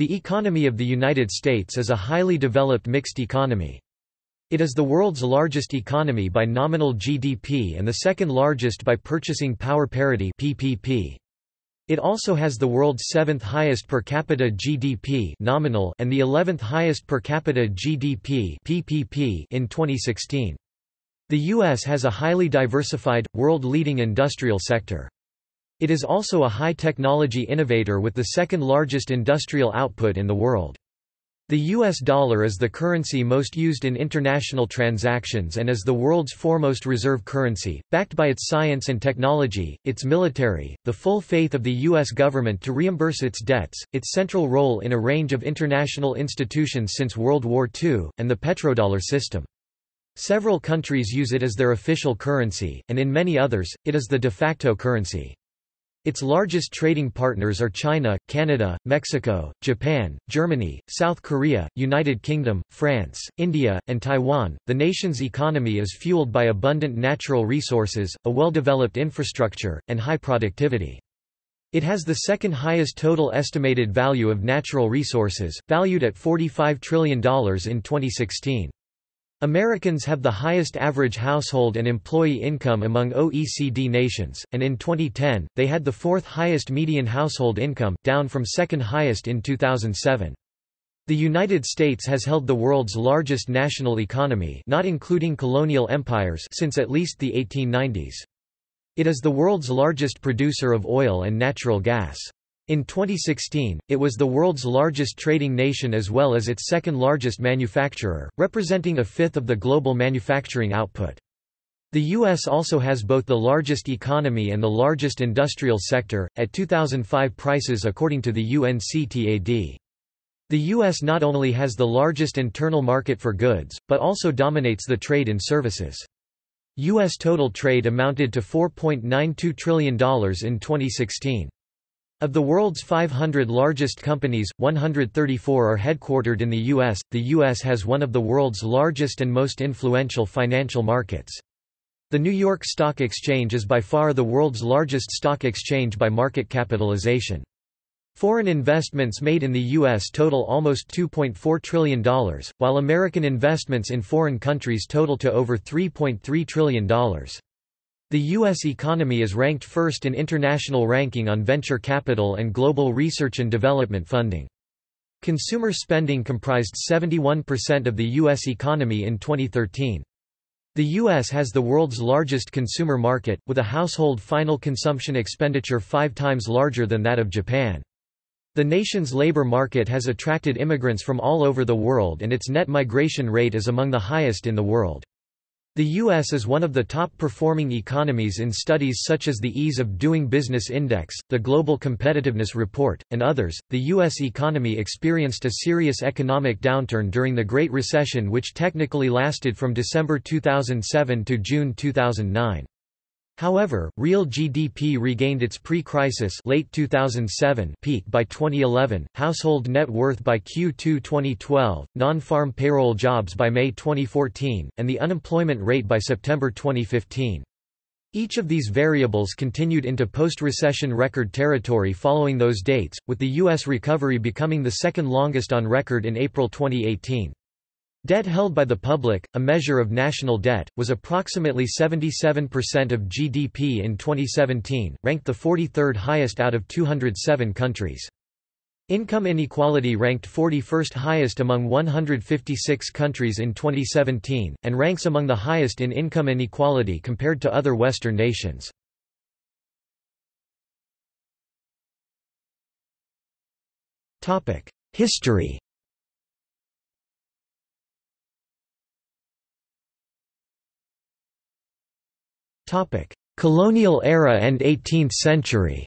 The economy of the United States is a highly developed mixed economy. It is the world's largest economy by nominal GDP and the second largest by purchasing power parity PPP. It also has the world's seventh highest per capita GDP nominal and the 11th highest per capita GDP PPP in 2016. The U.S. has a highly diversified, world-leading industrial sector. It is also a high-technology innovator with the second largest industrial output in the world. The US dollar is the currency most used in international transactions and is the world's foremost reserve currency, backed by its science and technology, its military, the full faith of the US government to reimburse its debts, its central role in a range of international institutions since World War II, and the petrodollar system. Several countries use it as their official currency, and in many others, it is the de facto currency. Its largest trading partners are China, Canada, Mexico, Japan, Germany, South Korea, United Kingdom, France, India, and Taiwan. The nation's economy is fueled by abundant natural resources, a well-developed infrastructure, and high productivity. It has the second highest total estimated value of natural resources, valued at $45 trillion in 2016. Americans have the highest average household and employee income among OECD nations, and in 2010, they had the fourth highest median household income, down from second highest in 2007. The United States has held the world's largest national economy not including colonial empires since at least the 1890s. It is the world's largest producer of oil and natural gas. In 2016, it was the world's largest trading nation as well as its second largest manufacturer, representing a fifth of the global manufacturing output. The U.S. also has both the largest economy and the largest industrial sector, at 2005 prices according to the UNCTAD. The U.S. not only has the largest internal market for goods, but also dominates the trade in services. U.S. total trade amounted to $4.92 trillion in 2016. Of the world's 500 largest companies, 134 are headquartered in the U.S. The U.S. has one of the world's largest and most influential financial markets. The New York Stock Exchange is by far the world's largest stock exchange by market capitalization. Foreign investments made in the U.S. total almost $2.4 trillion, while American investments in foreign countries total to over $3.3 trillion. The U.S. economy is ranked first in international ranking on venture capital and global research and development funding. Consumer spending comprised 71% of the U.S. economy in 2013. The U.S. has the world's largest consumer market, with a household final consumption expenditure five times larger than that of Japan. The nation's labor market has attracted immigrants from all over the world and its net migration rate is among the highest in the world. The U.S. is one of the top-performing economies in studies such as the Ease of Doing Business Index, the Global Competitiveness Report, and others. The U.S. economy experienced a serious economic downturn during the Great Recession which technically lasted from December 2007 to June 2009. However, real GDP regained its pre-crisis late 2007 peak by 2011, household net worth by Q2 2012, non-farm payroll jobs by May 2014, and the unemployment rate by September 2015. Each of these variables continued into post-recession record territory following those dates, with the U.S. recovery becoming the second longest on record in April 2018. Debt held by the public, a measure of national debt, was approximately 77% of GDP in 2017, ranked the 43rd highest out of 207 countries. Income inequality ranked 41st highest among 156 countries in 2017, and ranks among the highest in income inequality compared to other Western nations. History Colonial era and 18th century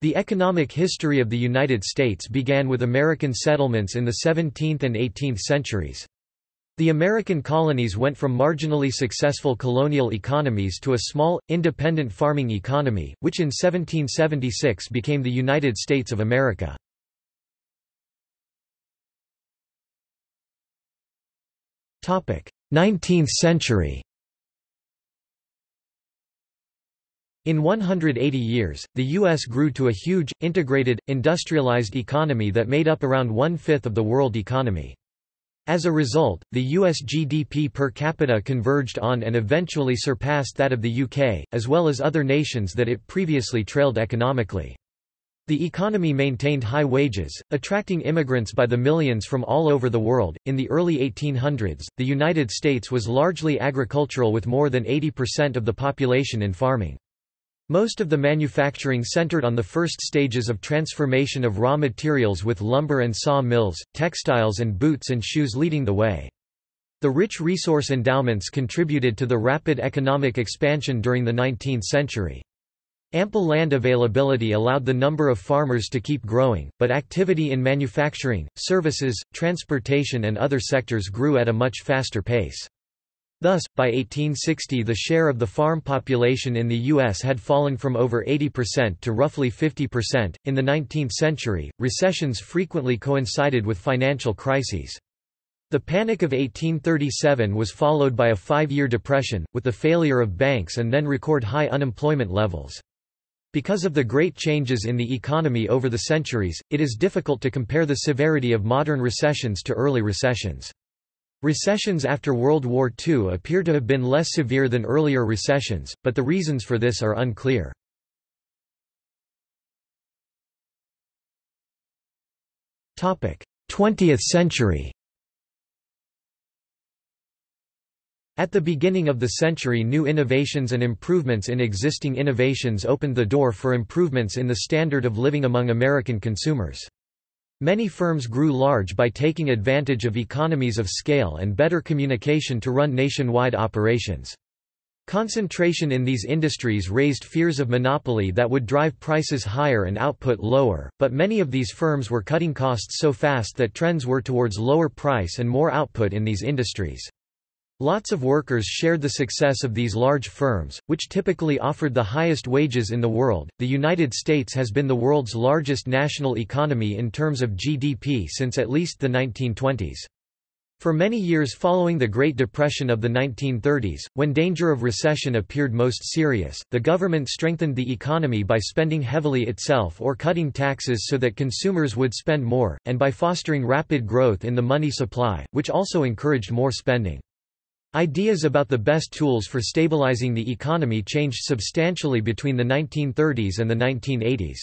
The economic history of the United States began with American settlements in the 17th and 18th centuries. The American colonies went from marginally successful colonial economies to a small, independent farming economy, which in 1776 became the United States of America. 19th century In 180 years, the U.S. grew to a huge, integrated, industrialized economy that made up around one-fifth of the world economy. As a result, the US GDP per capita converged on and eventually surpassed that of the UK, as well as other nations that it previously trailed economically. The economy maintained high wages, attracting immigrants by the millions from all over the world. In the early 1800s, the United States was largely agricultural with more than 80% of the population in farming. Most of the manufacturing centered on the first stages of transformation of raw materials with lumber and saw mills, textiles and boots and shoes leading the way. The rich resource endowments contributed to the rapid economic expansion during the 19th century. Ample land availability allowed the number of farmers to keep growing, but activity in manufacturing, services, transportation and other sectors grew at a much faster pace. Thus, by 1860 the share of the farm population in the U.S. had fallen from over 80% to roughly 50%. In the 19th century, recessions frequently coincided with financial crises. The Panic of 1837 was followed by a five-year depression, with the failure of banks and then record high unemployment levels. Because of the great changes in the economy over the centuries, it is difficult to compare the severity of modern recessions to early recessions. Recessions after World War II appear to have been less severe than earlier recessions, but the reasons for this are unclear. Topic: 20th century. At the beginning of the century new innovations and improvements in existing innovations opened the door for improvements in the standard of living among American consumers. Many firms grew large by taking advantage of economies of scale and better communication to run nationwide operations. Concentration in these industries raised fears of monopoly that would drive prices higher and output lower, but many of these firms were cutting costs so fast that trends were towards lower price and more output in these industries. Lots of workers shared the success of these large firms, which typically offered the highest wages in the world. The United States has been the world's largest national economy in terms of GDP since at least the 1920s. For many years following the Great Depression of the 1930s, when danger of recession appeared most serious, the government strengthened the economy by spending heavily itself or cutting taxes so that consumers would spend more, and by fostering rapid growth in the money supply, which also encouraged more spending. Ideas about the best tools for stabilizing the economy changed substantially between the 1930s and the 1980s.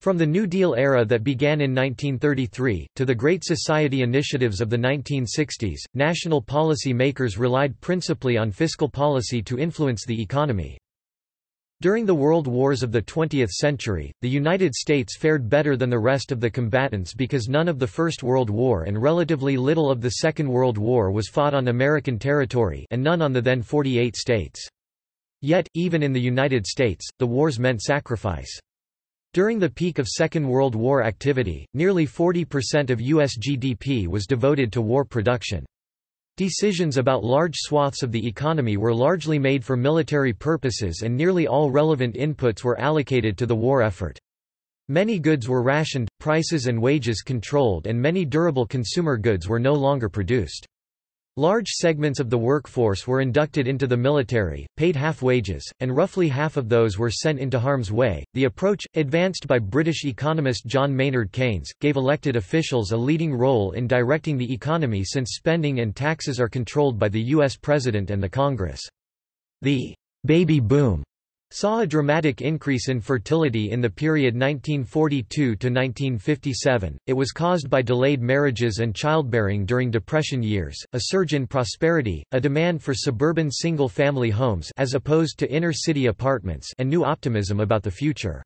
From the New Deal era that began in 1933, to the Great Society initiatives of the 1960s, national policy makers relied principally on fiscal policy to influence the economy. During the world wars of the 20th century, the United States fared better than the rest of the combatants because none of the First World War and relatively little of the Second World War was fought on American territory and none on the then 48 states. Yet, even in the United States, the wars meant sacrifice. During the peak of Second World War activity, nearly 40% of U.S. GDP was devoted to war production. Decisions about large swaths of the economy were largely made for military purposes and nearly all relevant inputs were allocated to the war effort. Many goods were rationed, prices and wages controlled and many durable consumer goods were no longer produced. Large segments of the workforce were inducted into the military, paid half wages, and roughly half of those were sent into harm's way. The approach, advanced by British economist John Maynard Keynes, gave elected officials a leading role in directing the economy since spending and taxes are controlled by the U.S. President and the Congress. The baby boom saw a dramatic increase in fertility in the period 1942 to 1957. It was caused by delayed marriages and childbearing during depression years, a surge in prosperity, a demand for suburban single-family homes as opposed to inner-city apartments, and new optimism about the future.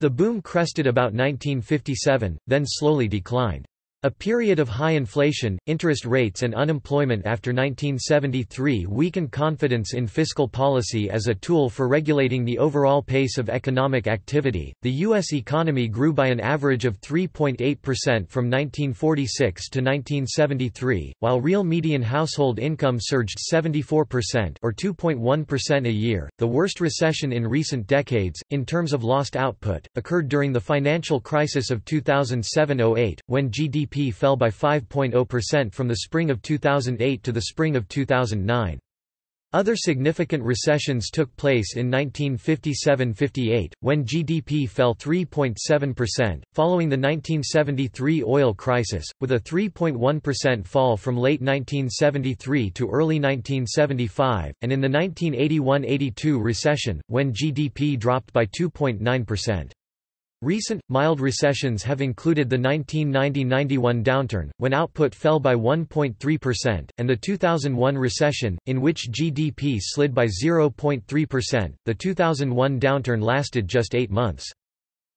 The boom crested about 1957, then slowly declined. A period of high inflation, interest rates and unemployment after 1973 weakened confidence in fiscal policy as a tool for regulating the overall pace of economic activity. The U.S. economy grew by an average of 3.8% from 1946 to 1973, while real median household income surged 74% or 2.1% a year. The worst recession in recent decades, in terms of lost output, occurred during the financial crisis of 2007 08, when GDP fell by 5.0% from the spring of 2008 to the spring of 2009. Other significant recessions took place in 1957–58, when GDP fell 3.7%, following the 1973 oil crisis, with a 3.1% fall from late 1973 to early 1975, and in the 1981–82 recession, when GDP dropped by 2.9%. Recent, mild recessions have included the 1990–91 downturn, when output fell by 1.3%, and the 2001 recession, in which GDP slid by 0.3%. The 2001 downturn lasted just eight months.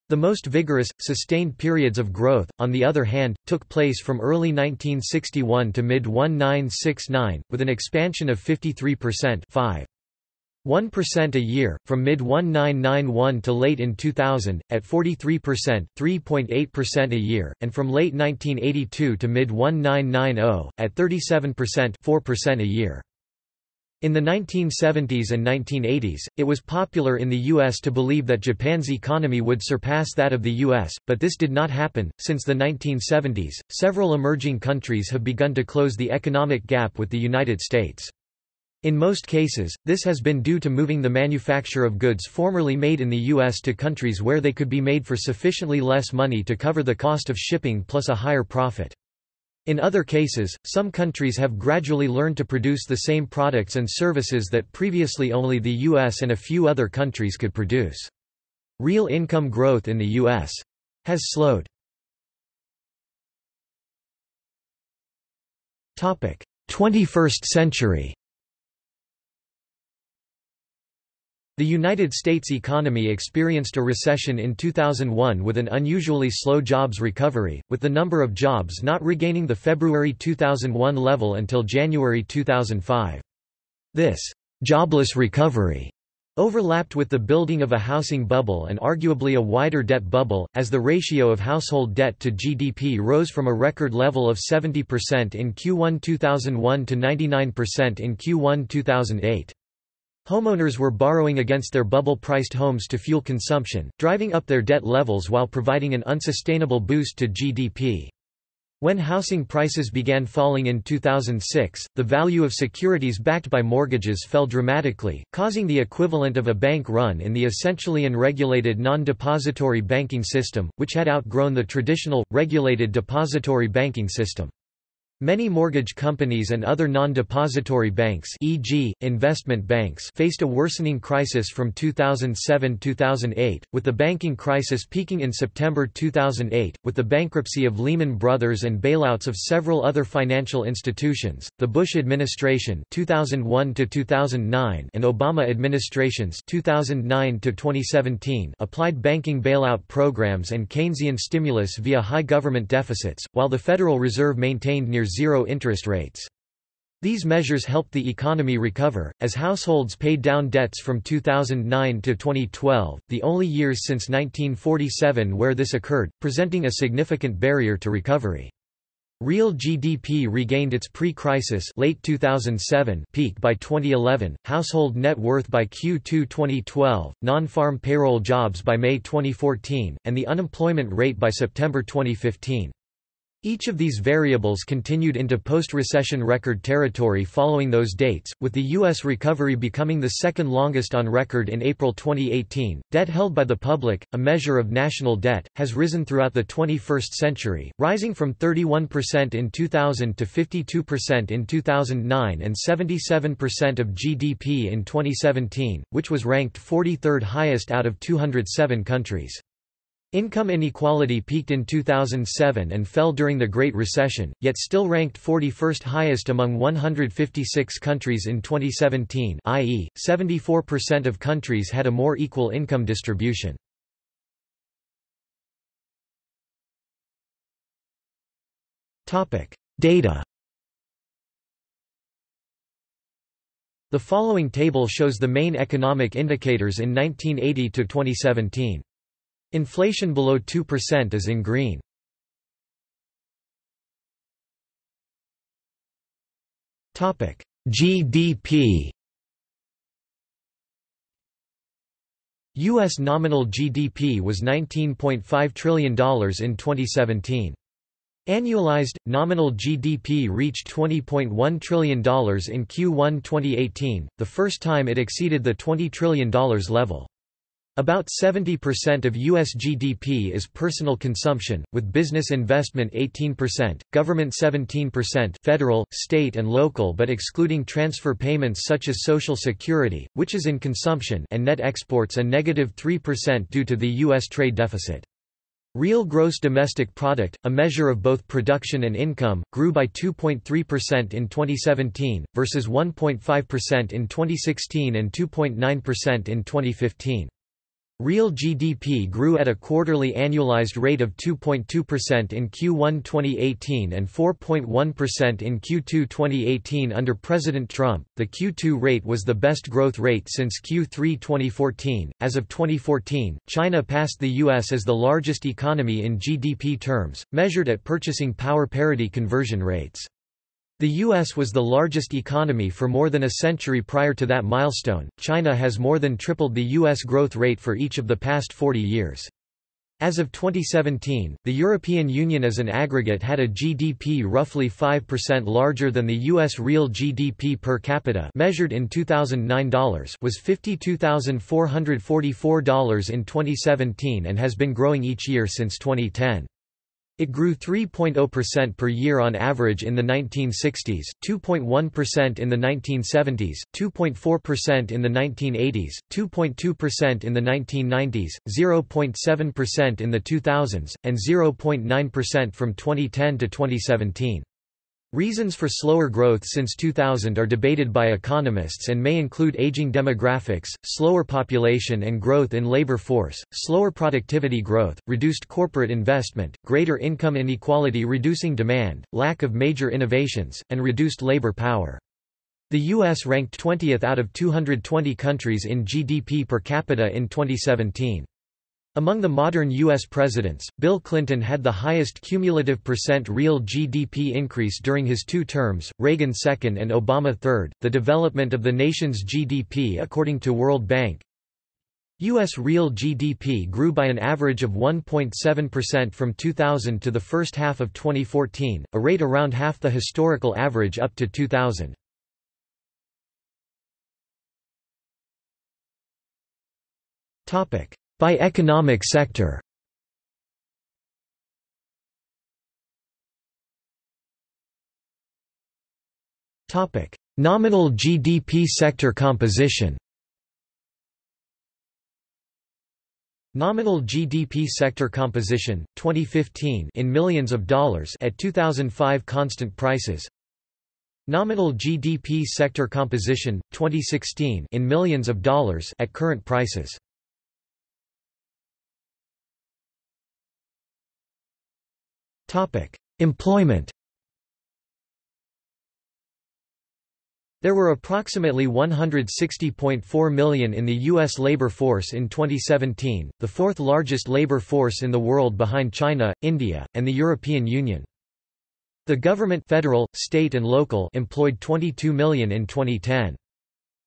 The most vigorous, sustained periods of growth, on the other hand, took place from early 1961 to mid-1969, with an expansion of 53% 5. 1% a year, from mid-1991 to late in 2000, at 43% 3.8% a year, and from late 1982 to mid-1990, at 37% 4% a year. In the 1970s and 1980s, it was popular in the U.S. to believe that Japan's economy would surpass that of the U.S., but this did not happen. Since the 1970s, several emerging countries have begun to close the economic gap with the United States. In most cases, this has been due to moving the manufacture of goods formerly made in the U.S. to countries where they could be made for sufficiently less money to cover the cost of shipping plus a higher profit. In other cases, some countries have gradually learned to produce the same products and services that previously only the U.S. and a few other countries could produce. Real income growth in the U.S. has slowed. 21st century The United States economy experienced a recession in 2001 with an unusually slow jobs recovery, with the number of jobs not regaining the February 2001 level until January 2005. This jobless recovery overlapped with the building of a housing bubble and arguably a wider debt bubble, as the ratio of household debt to GDP rose from a record level of 70% in Q1 2001 to 99% in Q1 2008. Homeowners were borrowing against their bubble-priced homes to fuel consumption, driving up their debt levels while providing an unsustainable boost to GDP. When housing prices began falling in 2006, the value of securities backed by mortgages fell dramatically, causing the equivalent of a bank run in the essentially unregulated non-depository banking system, which had outgrown the traditional, regulated depository banking system. Many mortgage companies and other non-depository banks e.g., investment banks faced a worsening crisis from 2007-2008, with the banking crisis peaking in September 2008, with the bankruptcy of Lehman Brothers and bailouts of several other financial institutions. The Bush administration 2001-2009 and Obama administrations 2009-2017 applied banking bailout programs and Keynesian stimulus via high government deficits, while the Federal Reserve maintained near zero interest rates. These measures helped the economy recover, as households paid down debts from 2009 to 2012, the only years since 1947 where this occurred, presenting a significant barrier to recovery. Real GDP regained its pre-crisis late 2007 peak by 2011, household net worth by Q2 2012, non-farm payroll jobs by May 2014, and the unemployment rate by September 2015. Each of these variables continued into post-recession record territory following those dates, with the U.S. recovery becoming the second longest on record in April 2018. Debt held by the public, a measure of national debt, has risen throughout the 21st century, rising from 31% in 2000 to 52% in 2009 and 77% of GDP in 2017, which was ranked 43rd highest out of 207 countries. Income inequality peaked in 2007 and fell during the Great Recession, yet still ranked 41st highest among 156 countries in 2017 i.e., 74% of countries had a more equal income distribution. Data The following table shows the main economic indicators in 1980 to 2017. Inflation below 2% is in green. Topic: GDP. US nominal GDP was $19.5 trillion in 2017. Annualized, nominal GDP reached $20.1 trillion in Q1 2018, the first time it exceeded the $20 trillion level. About 70% of U.S. GDP is personal consumption, with business investment 18%, government 17% federal, state and local but excluding transfer payments such as Social Security, which is in consumption and net exports a negative 3% due to the U.S. trade deficit. Real gross domestic product, a measure of both production and income, grew by 2.3% in 2017, versus 1.5% in 2016 and 2.9% in 2015. Real GDP grew at a quarterly annualized rate of 2.2% in Q1 2018 and 4.1% in Q2 2018 under President Trump. The Q2 rate was the best growth rate since Q3 2014. As of 2014, China passed the US as the largest economy in GDP terms, measured at purchasing power parity conversion rates. The U.S. was the largest economy for more than a century prior to that milestone. China has more than tripled the U.S. growth rate for each of the past 40 years. As of 2017, the European Union as an aggregate had a GDP roughly 5% larger than the U.S. real GDP per capita measured in 2009 dollars was $52,444 in 2017 and has been growing each year since 2010. It grew 3.0% per year on average in the 1960s, 2.1% in the 1970s, 2.4% in the 1980s, 2.2% in the 1990s, 0.7% in the 2000s, and 0.9% from 2010 to 2017. Reasons for slower growth since 2000 are debated by economists and may include aging demographics, slower population and growth in labor force, slower productivity growth, reduced corporate investment, greater income inequality reducing demand, lack of major innovations, and reduced labor power. The U.S. ranked 20th out of 220 countries in GDP per capita in 2017. Among the modern U.S. presidents, Bill Clinton had the highest cumulative percent real GDP increase during his two terms, Reagan second and Obama third. The development of the nation's GDP according to World Bank U.S. real GDP grew by an average of 1.7% from 2000 to the first half of 2014, a rate around half the historical average up to 2000. By economic sector Topic: Nominal GDP sector composition. Nominal GDP sector composition 2015 in millions of dollars at 2005 constant prices. Nominal GDP sector composition 2016 in millions of dollars at current prices. Topic: Employment. There were approximately 160.4 million in the U.S. labor force in 2017, the fourth largest labor force in the world behind China, India, and the European Union. The government federal, state and local employed 22 million in 2010.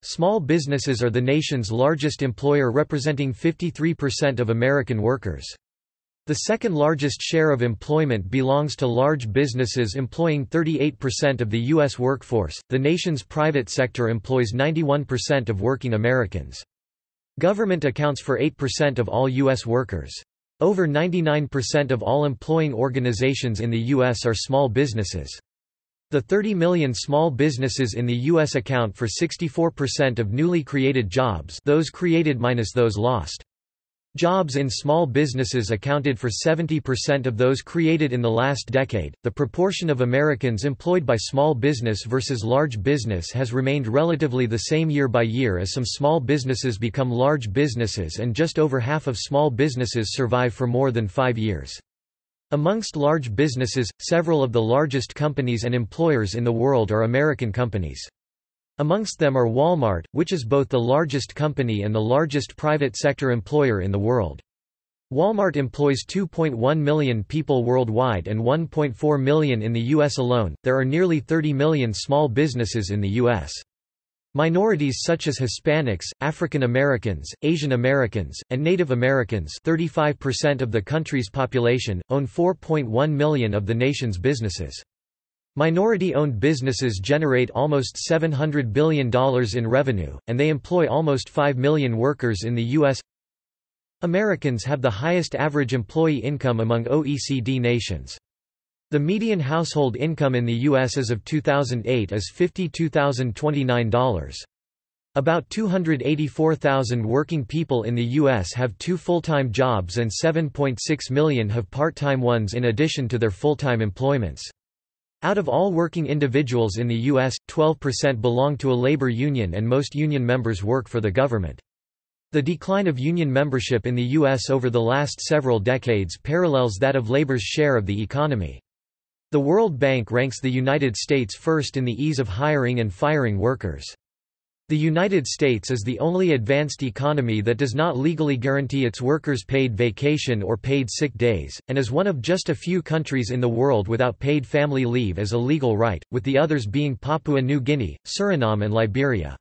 Small businesses are the nation's largest employer representing 53% of American workers. The second largest share of employment belongs to large businesses employing 38% of the U.S. workforce. The nation's private sector employs 91% of working Americans. Government accounts for 8% of all U.S. workers. Over 99% of all employing organizations in the U.S. are small businesses. The 30 million small businesses in the U.S. account for 64% of newly created jobs those created minus those lost. Jobs in small businesses accounted for 70% of those created in the last decade. The proportion of Americans employed by small business versus large business has remained relatively the same year by year as some small businesses become large businesses and just over half of small businesses survive for more than five years. Amongst large businesses, several of the largest companies and employers in the world are American companies. Amongst them are Walmart, which is both the largest company and the largest private sector employer in the world. Walmart employs 2.1 million people worldwide and 1.4 million in the U.S. alone. There are nearly 30 million small businesses in the U.S. Minorities such as Hispanics, African Americans, Asian Americans, and Native Americans 35% of the country's population, own 4.1 million of the nation's businesses. Minority-owned businesses generate almost $700 billion in revenue, and they employ almost 5 million workers in the U.S. Americans have the highest average employee income among OECD nations. The median household income in the U.S. as of 2008 is $52,029. About 284,000 working people in the U.S. have two full-time jobs and 7.6 million have part-time ones in addition to their full-time employments. Out of all working individuals in the U.S., 12% belong to a labor union and most union members work for the government. The decline of union membership in the U.S. over the last several decades parallels that of labor's share of the economy. The World Bank ranks the United States first in the ease of hiring and firing workers. The United States is the only advanced economy that does not legally guarantee its workers paid vacation or paid sick days, and is one of just a few countries in the world without paid family leave as a legal right, with the others being Papua New Guinea, Suriname and Liberia.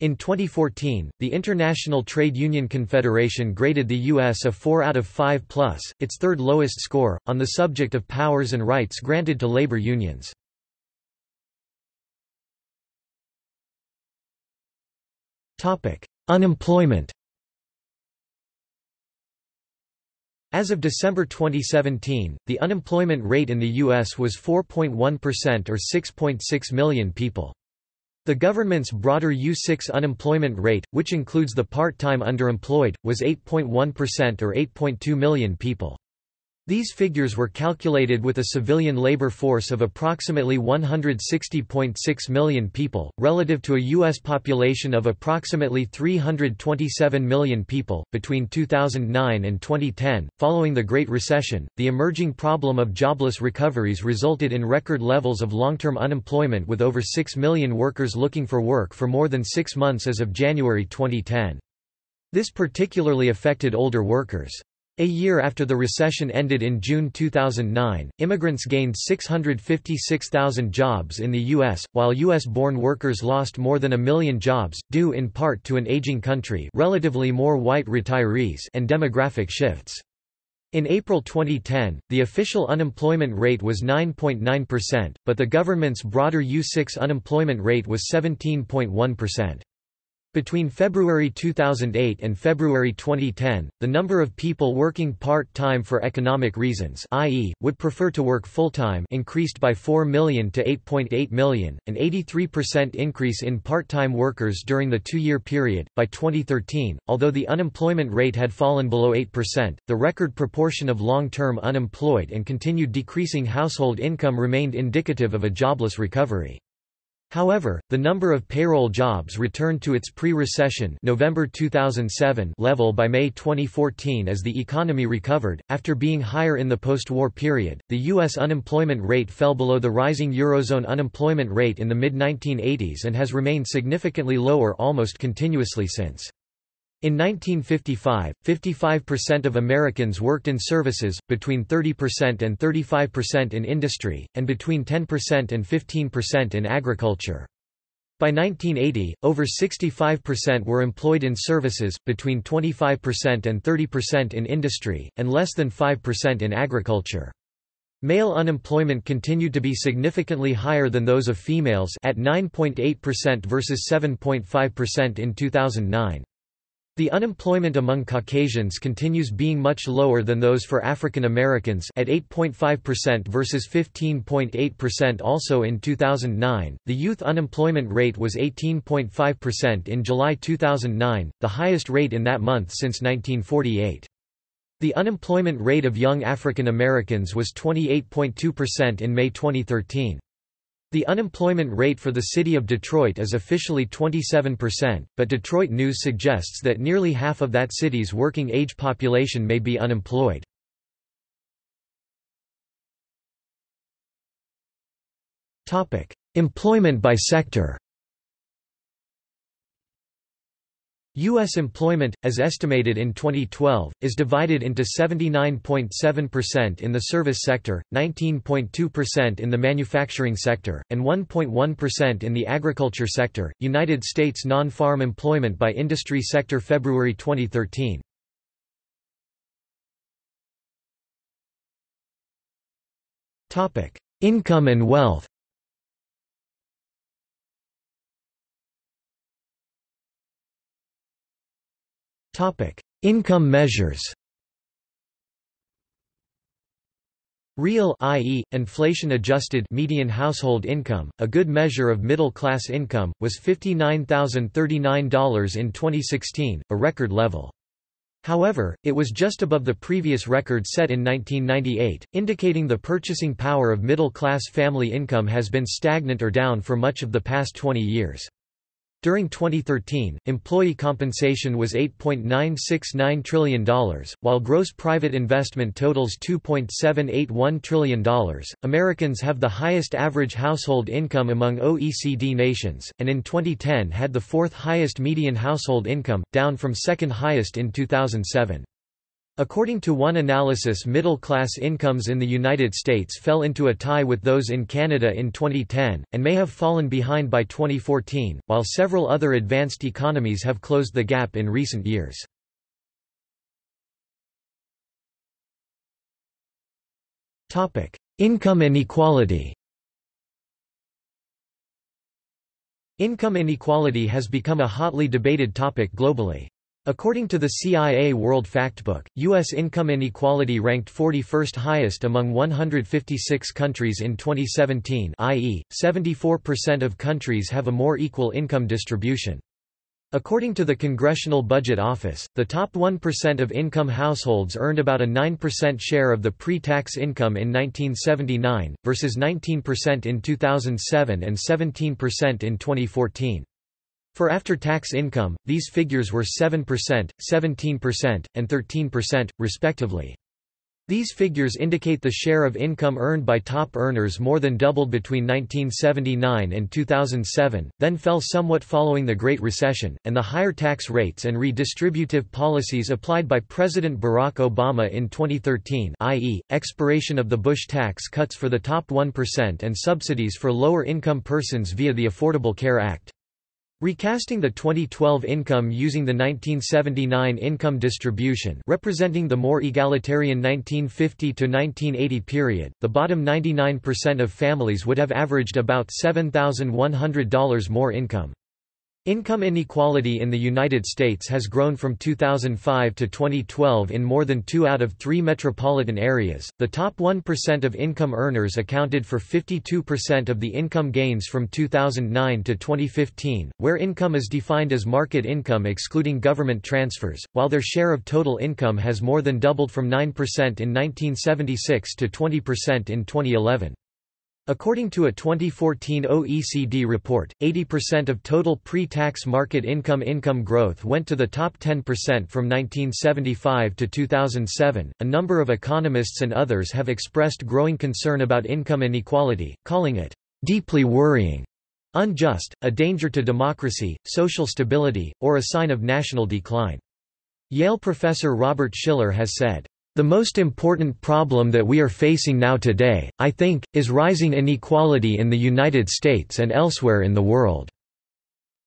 In 2014, the International Trade Union Confederation graded the U.S. a 4 out of 5 plus, its third lowest score, on the subject of powers and rights granted to labor unions. Unemployment As of December 2017, the unemployment rate in the U.S. was 4.1% or 6.6 million people. The government's broader U6 unemployment rate, which includes the part-time underemployed, was 8.1% or 8.2 million people. These figures were calculated with a civilian labor force of approximately 160.6 million people, relative to a U.S. population of approximately 327 million people. Between 2009 and 2010, following the Great Recession, the emerging problem of jobless recoveries resulted in record levels of long term unemployment with over 6 million workers looking for work for more than six months as of January 2010. This particularly affected older workers. A year after the recession ended in June 2009, immigrants gained 656,000 jobs in the U.S., while U.S.-born workers lost more than a million jobs, due in part to an aging country relatively more white retirees and demographic shifts. In April 2010, the official unemployment rate was 9.9%, but the government's broader U6 unemployment rate was 17.1%. Between February 2008 and February 2010, the number of people working part-time for economic reasons i.e., would prefer to work full-time increased by 4 million to 8.8 million, an 83% increase in part-time workers during the two-year period. By 2013, although the unemployment rate had fallen below 8%, the record proportion of long-term unemployed and continued decreasing household income remained indicative of a jobless recovery. However, the number of payroll jobs returned to its pre-recession November 2007 level by May 2014 as the economy recovered. After being higher in the post-war period, the US unemployment rate fell below the rising eurozone unemployment rate in the mid-1980s and has remained significantly lower almost continuously since. In 1955, 55% of Americans worked in services, between 30% and 35% in industry, and between 10% and 15% in agriculture. By 1980, over 65% were employed in services, between 25% and 30% in industry, and less than 5% in agriculture. Male unemployment continued to be significantly higher than those of females at 9.8% versus 7.5% in 2009. The unemployment among Caucasians continues being much lower than those for African Americans at 8.5% versus 15.8% also in 2009. The youth unemployment rate was 18.5% in July 2009, the highest rate in that month since 1948. The unemployment rate of young African Americans was 28.2% in May 2013. The unemployment rate for the city of Detroit is officially 27%, but Detroit News suggests that nearly half of that city's working-age population may be unemployed. Employment by sector U.S. employment, as estimated in 2012, is divided into 79.7% in the service sector, 19.2% in the manufacturing sector, and 1.1% in the agriculture sector. United States non-farm employment by industry sector February 2013. Topic: Income and wealth. Topic: Income measures. Real i.e., inflation-adjusted median household income, a good measure of middle-class income, was $59,039 in 2016, a record level. However, it was just above the previous record set in 1998, indicating the purchasing power of middle-class family income has been stagnant or down for much of the past 20 years. During 2013, employee compensation was $8.969 trillion, while gross private investment totals $2.781 trillion. Americans have the highest average household income among OECD nations, and in 2010 had the fourth highest median household income, down from second highest in 2007. According to one analysis middle-class incomes in the United States fell into a tie with those in Canada in 2010, and may have fallen behind by 2014, while several other advanced economies have closed the gap in recent years. Income inequality Income inequality has become a hotly debated topic globally. According to the CIA World Factbook, U.S. income inequality ranked 41st highest among 156 countries in 2017 i.e., 74% of countries have a more equal income distribution. According to the Congressional Budget Office, the top 1% of income households earned about a 9% share of the pre-tax income in 1979, versus 19% in 2007 and 17% in 2014. For after-tax income, these figures were 7%, 17%, and 13%, respectively. These figures indicate the share of income earned by top earners more than doubled between 1979 and 2007, then fell somewhat following the Great Recession, and the higher tax rates and redistributive policies applied by President Barack Obama in 2013 i.e., expiration of the Bush tax cuts for the top 1% and subsidies for lower-income persons via the Affordable Care Act. Recasting the 2012 income using the 1979 income distribution representing the more egalitarian 1950 to 1980 period, the bottom 99% of families would have averaged about $7,100 more income. Income inequality in the United States has grown from 2005 to 2012 in more than two out of three metropolitan areas. The top 1% of income earners accounted for 52% of the income gains from 2009 to 2015, where income is defined as market income excluding government transfers, while their share of total income has more than doubled from 9% in 1976 to 20% in 2011. According to a 2014 OECD report, 80% of total pre-tax market income income growth went to the top 10% from 1975 to 2007. A number of economists and others have expressed growing concern about income inequality, calling it deeply worrying, unjust, a danger to democracy, social stability, or a sign of national decline. Yale professor Robert Shiller has said, the most important problem that we are facing now today, I think, is rising inequality in the United States and elsewhere in the world.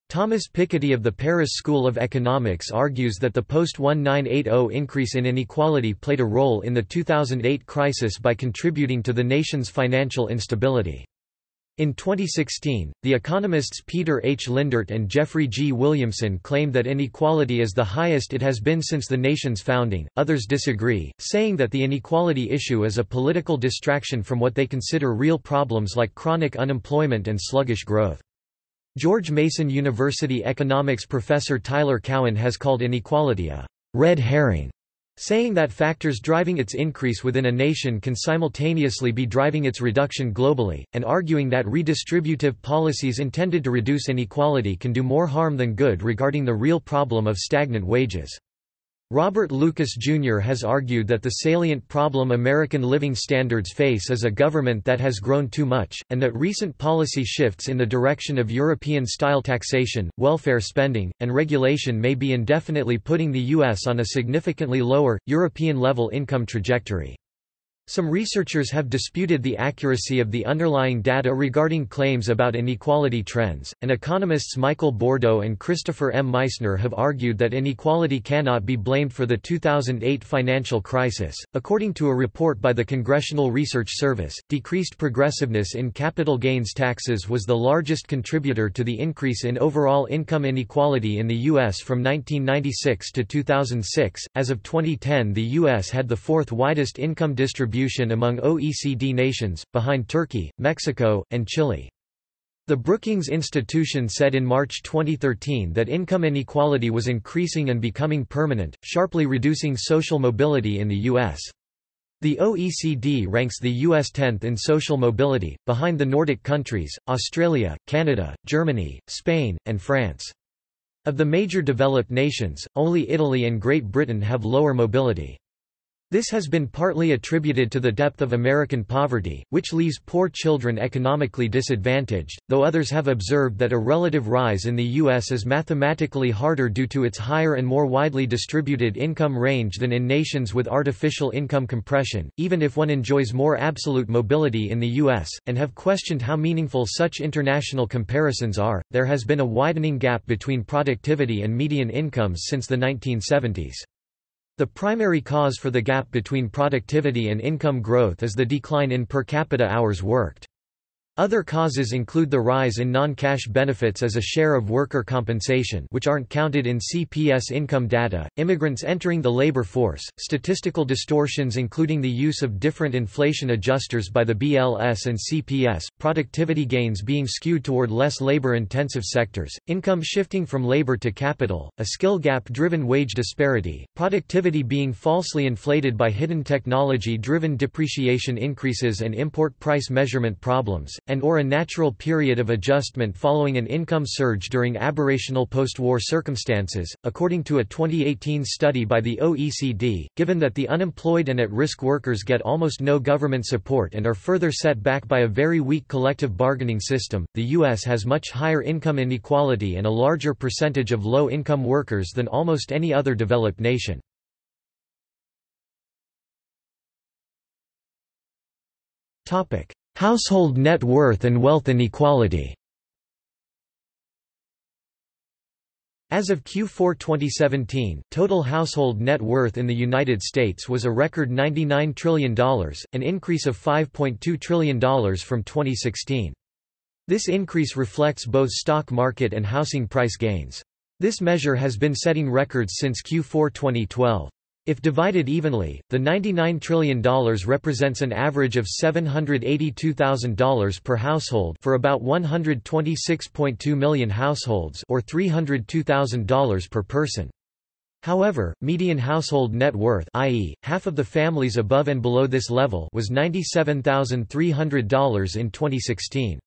Thomas Piketty of the Paris School of Economics argues that the post-1980 increase in inequality played a role in the 2008 crisis by contributing to the nation's financial instability. In 2016, the economists Peter H. Lindert and Jeffrey G. Williamson claim that inequality is the highest it has been since the nation's founding. Others disagree, saying that the inequality issue is a political distraction from what they consider real problems like chronic unemployment and sluggish growth. George Mason University economics professor Tyler Cowen has called inequality a red herring saying that factors driving its increase within a nation can simultaneously be driving its reduction globally, and arguing that redistributive policies intended to reduce inequality can do more harm than good regarding the real problem of stagnant wages. Robert Lucas Jr. has argued that the salient problem American living standards face is a government that has grown too much, and that recent policy shifts in the direction of European-style taxation, welfare spending, and regulation may be indefinitely putting the U.S. on a significantly lower, European-level income trajectory. Some researchers have disputed the accuracy of the underlying data regarding claims about inequality trends, and economists Michael Bordo and Christopher M. Meissner have argued that inequality cannot be blamed for the 2008 financial crisis. According to a report by the Congressional Research Service, decreased progressiveness in capital gains taxes was the largest contributor to the increase in overall income inequality in the U.S. from 1996 to 2006. As of 2010, the U.S. had the fourth widest income distribution distribution among OECD nations, behind Turkey, Mexico, and Chile. The Brookings Institution said in March 2013 that income inequality was increasing and becoming permanent, sharply reducing social mobility in the U.S. The OECD ranks the US 10th in social mobility, behind the Nordic countries, Australia, Canada, Germany, Spain, and France. Of the major developed nations, only Italy and Great Britain have lower mobility. This has been partly attributed to the depth of American poverty, which leaves poor children economically disadvantaged, though others have observed that a relative rise in the U.S. is mathematically harder due to its higher and more widely distributed income range than in nations with artificial income compression, even if one enjoys more absolute mobility in the U.S., and have questioned how meaningful such international comparisons are. There has been a widening gap between productivity and median incomes since the 1970s. The primary cause for the gap between productivity and income growth is the decline in per capita hours worked. Other causes include the rise in non-cash benefits as a share of worker compensation which aren't counted in CPS income data, immigrants entering the labor force, statistical distortions including the use of different inflation adjusters by the BLS and CPS, productivity gains being skewed toward less labor-intensive sectors, income shifting from labor to capital, a skill gap-driven wage disparity, productivity being falsely inflated by hidden technology-driven depreciation increases and import price measurement problems, and or a natural period of adjustment following an income surge during aberrational post-war circumstances. According to a 2018 study by the OECD, given that the unemployed and at-risk workers get almost no government support and are further set back by a very weak collective bargaining system, the US has much higher income inequality and a larger percentage of low-income workers than almost any other developed nation. Topic: Household net worth and wealth inequality As of Q4 2017, total household net worth in the United States was a record $99 trillion, an increase of $5.2 trillion from 2016. This increase reflects both stock market and housing price gains. This measure has been setting records since Q4 2012. If divided evenly, the $99 trillion represents an average of $782,000 per household for about 126.2 million households or $302,000 per person. However, median household net worth i.e., half of the families above and below this level was $97,300 in 2016.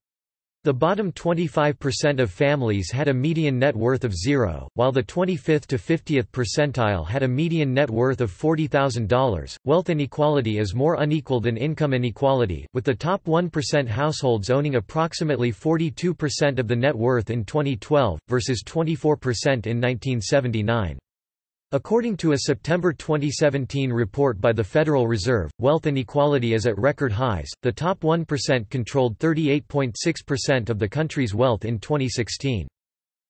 The bottom 25% of families had a median net worth of zero, while the 25th to 50th percentile had a median net worth of $40,000. Wealth inequality is more unequal than income inequality, with the top 1% households owning approximately 42% of the net worth in 2012, versus 24% in 1979. According to a September 2017 report by the Federal Reserve, wealth inequality is at record highs. The top 1% controlled 38.6% of the country's wealth in 2016.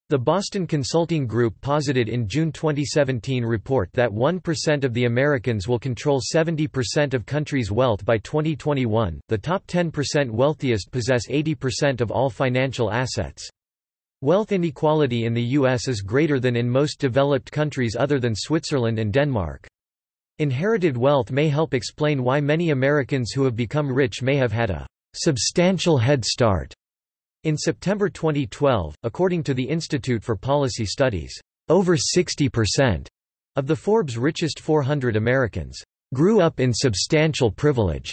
The Boston Consulting Group posited in June 2017 report that 1% of the Americans will control 70% of country's wealth by 2021. The top 10% wealthiest possess 80% of all financial assets. Wealth inequality in the U.S. is greater than in most developed countries other than Switzerland and Denmark. Inherited wealth may help explain why many Americans who have become rich may have had a substantial head start. In September 2012, according to the Institute for Policy Studies, over 60% of the Forbes richest 400 Americans grew up in substantial privilege.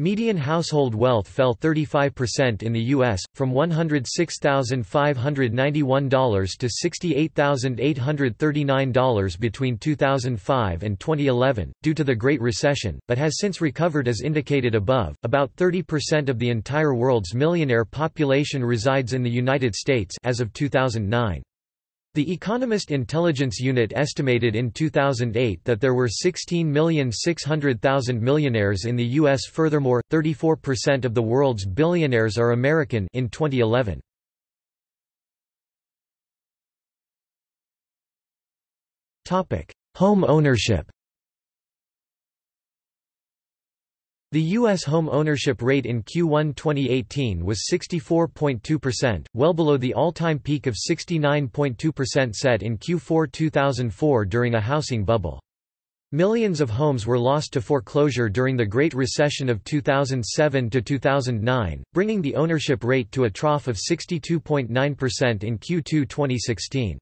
Median household wealth fell 35% in the U.S., from $106,591 to $68,839 between 2005 and 2011, due to the Great Recession, but has since recovered as indicated above. About 30% of the entire world's millionaire population resides in the United States as of 2009. The Economist Intelligence Unit estimated in 2008 that there were 16,600,000 millionaires in the U.S. Furthermore, 34% of the world's billionaires are American in 2011. Home ownership The U.S. home ownership rate in Q1 2018 was 64.2%, well below the all-time peak of 69.2% set in Q4 2004 during a housing bubble. Millions of homes were lost to foreclosure during the Great Recession of 2007 to 2009, bringing the ownership rate to a trough of 62.9% in Q2 2016.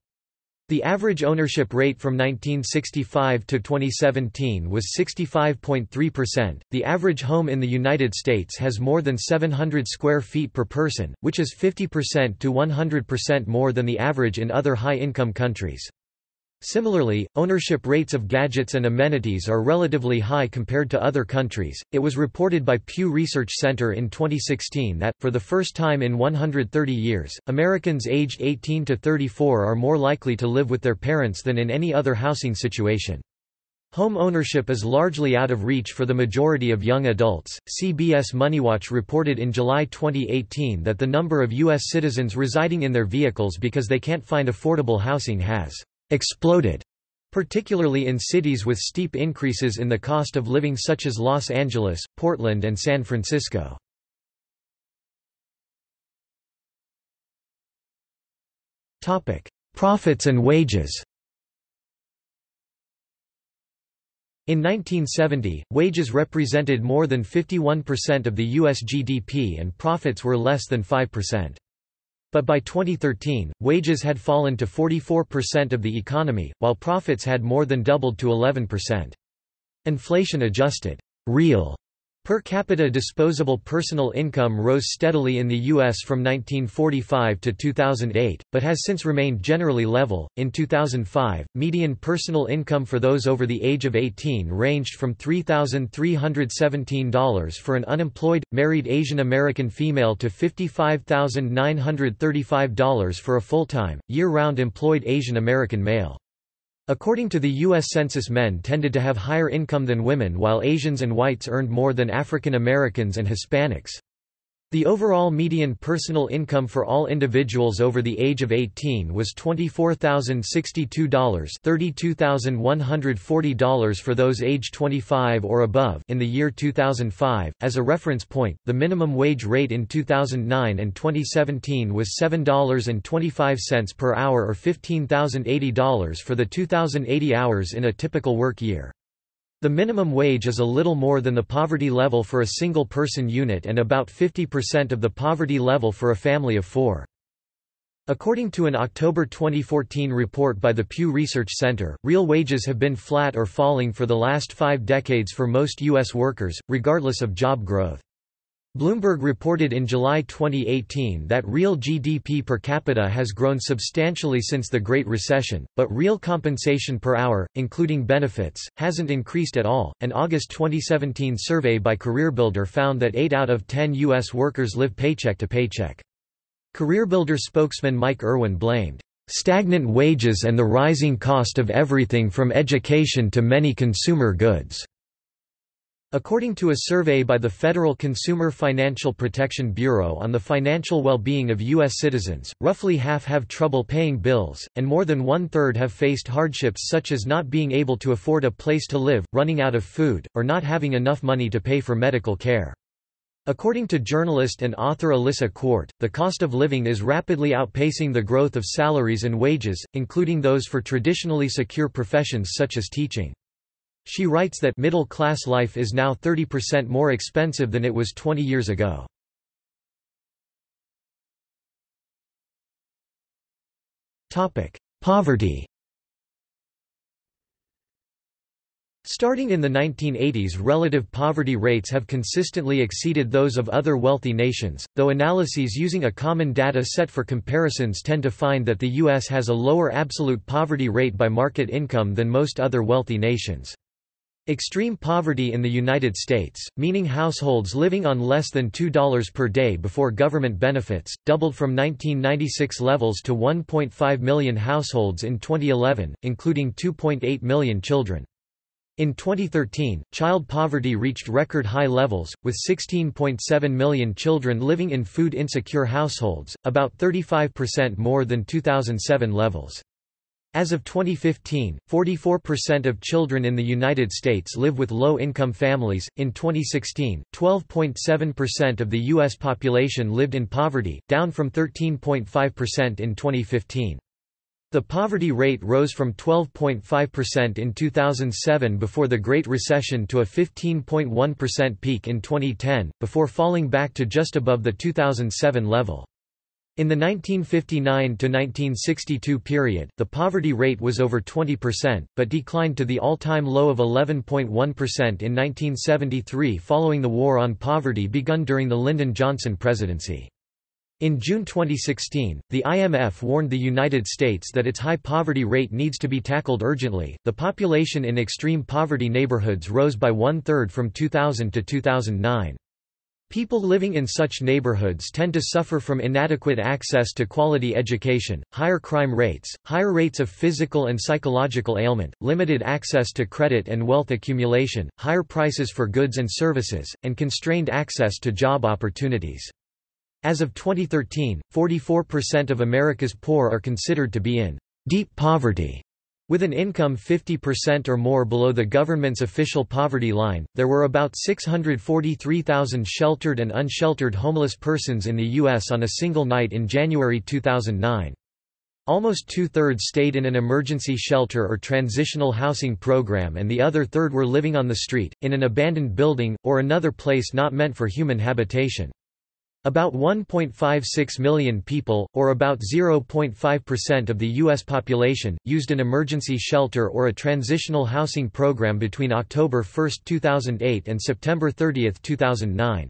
The average ownership rate from 1965 to 2017 was 65.3%. The average home in the United States has more than 700 square feet per person, which is 50% to 100% more than the average in other high-income countries. Similarly, ownership rates of gadgets and amenities are relatively high compared to other countries. It was reported by Pew Research Center in 2016 that, for the first time in 130 years, Americans aged 18 to 34 are more likely to live with their parents than in any other housing situation. Home ownership is largely out of reach for the majority of young adults. CBS MoneyWatch reported in July 2018 that the number of U.S. citizens residing in their vehicles because they can't find affordable housing has exploded, particularly in cities with steep increases in the cost of living such as Los Angeles, Portland and San Francisco. Profits and wages In 1970, wages represented more than 51% of the U.S. GDP and profits were less than 5%. But by 2013, wages had fallen to 44% of the economy, while profits had more than doubled to 11%. Inflation-adjusted real Per capita disposable personal income rose steadily in the U.S. from 1945 to 2008, but has since remained generally level. In 2005, median personal income for those over the age of 18 ranged from $3,317 for an unemployed, married Asian American female to $55,935 for a full-time, year-round employed Asian American male. According to the U.S. Census men tended to have higher income than women while Asians and whites earned more than African Americans and Hispanics. The overall median personal income for all individuals over the age of 18 was $24,062 $32,140 for those age 25 or above in the year 2005. As a reference point, the minimum wage rate in 2009 and 2017 was $7.25 per hour or $15,080 for the 2,080 hours in a typical work year. The minimum wage is a little more than the poverty level for a single-person unit and about 50% of the poverty level for a family of four. According to an October 2014 report by the Pew Research Center, real wages have been flat or falling for the last five decades for most U.S. workers, regardless of job growth. Bloomberg reported in July 2018 that real GDP per capita has grown substantially since the Great Recession, but real compensation per hour, including benefits, hasn't increased at all. An August 2017 survey by CareerBuilder found that 8 out of 10 U.S. workers live paycheck to paycheck. CareerBuilder spokesman Mike Erwin blamed stagnant wages and the rising cost of everything from education to many consumer goods According to a survey by the Federal Consumer Financial Protection Bureau on the financial well-being of U.S. citizens, roughly half have trouble paying bills, and more than one-third have faced hardships such as not being able to afford a place to live, running out of food, or not having enough money to pay for medical care. According to journalist and author Alissa Quart, the cost of living is rapidly outpacing the growth of salaries and wages, including those for traditionally secure professions such as teaching. She writes that middle-class life is now 30% more expensive than it was 20 years ago. Poverty Starting in the 1980s relative poverty rates have consistently exceeded those of other wealthy nations, though analyses using a common data set for comparisons tend to find that the U.S. has a lower absolute poverty rate by market income than most other wealthy nations. Extreme poverty in the United States, meaning households living on less than $2 per day before government benefits, doubled from 1996 levels to 1.5 million households in 2011, including 2.8 million children. In 2013, child poverty reached record high levels, with 16.7 million children living in food insecure households, about 35% more than 2007 levels. As of 2015, 44% of children in the United States live with low-income families. In 2016, 12.7% of the U.S. population lived in poverty, down from 13.5% in 2015. The poverty rate rose from 12.5% in 2007 before the Great Recession to a 15.1% peak in 2010, before falling back to just above the 2007 level. In the 1959–1962 period, the poverty rate was over 20%, but declined to the all-time low of 11.1% in 1973 following the War on Poverty begun during the Lyndon Johnson presidency. In June 2016, the IMF warned the United States that its high poverty rate needs to be tackled urgently. The population in extreme poverty neighborhoods rose by one third from 2000 to 2009. People living in such neighborhoods tend to suffer from inadequate access to quality education, higher crime rates, higher rates of physical and psychological ailment, limited access to credit and wealth accumulation, higher prices for goods and services, and constrained access to job opportunities. As of 2013, 44% of America's poor are considered to be in deep poverty. With an income 50% or more below the government's official poverty line, there were about 643,000 sheltered and unsheltered homeless persons in the U.S. on a single night in January 2009. Almost two-thirds stayed in an emergency shelter or transitional housing program and the other third were living on the street, in an abandoned building, or another place not meant for human habitation. About 1.56 million people, or about 0.5% of the U.S. population, used an emergency shelter or a transitional housing program between October 1, 2008 and September 30, 2009.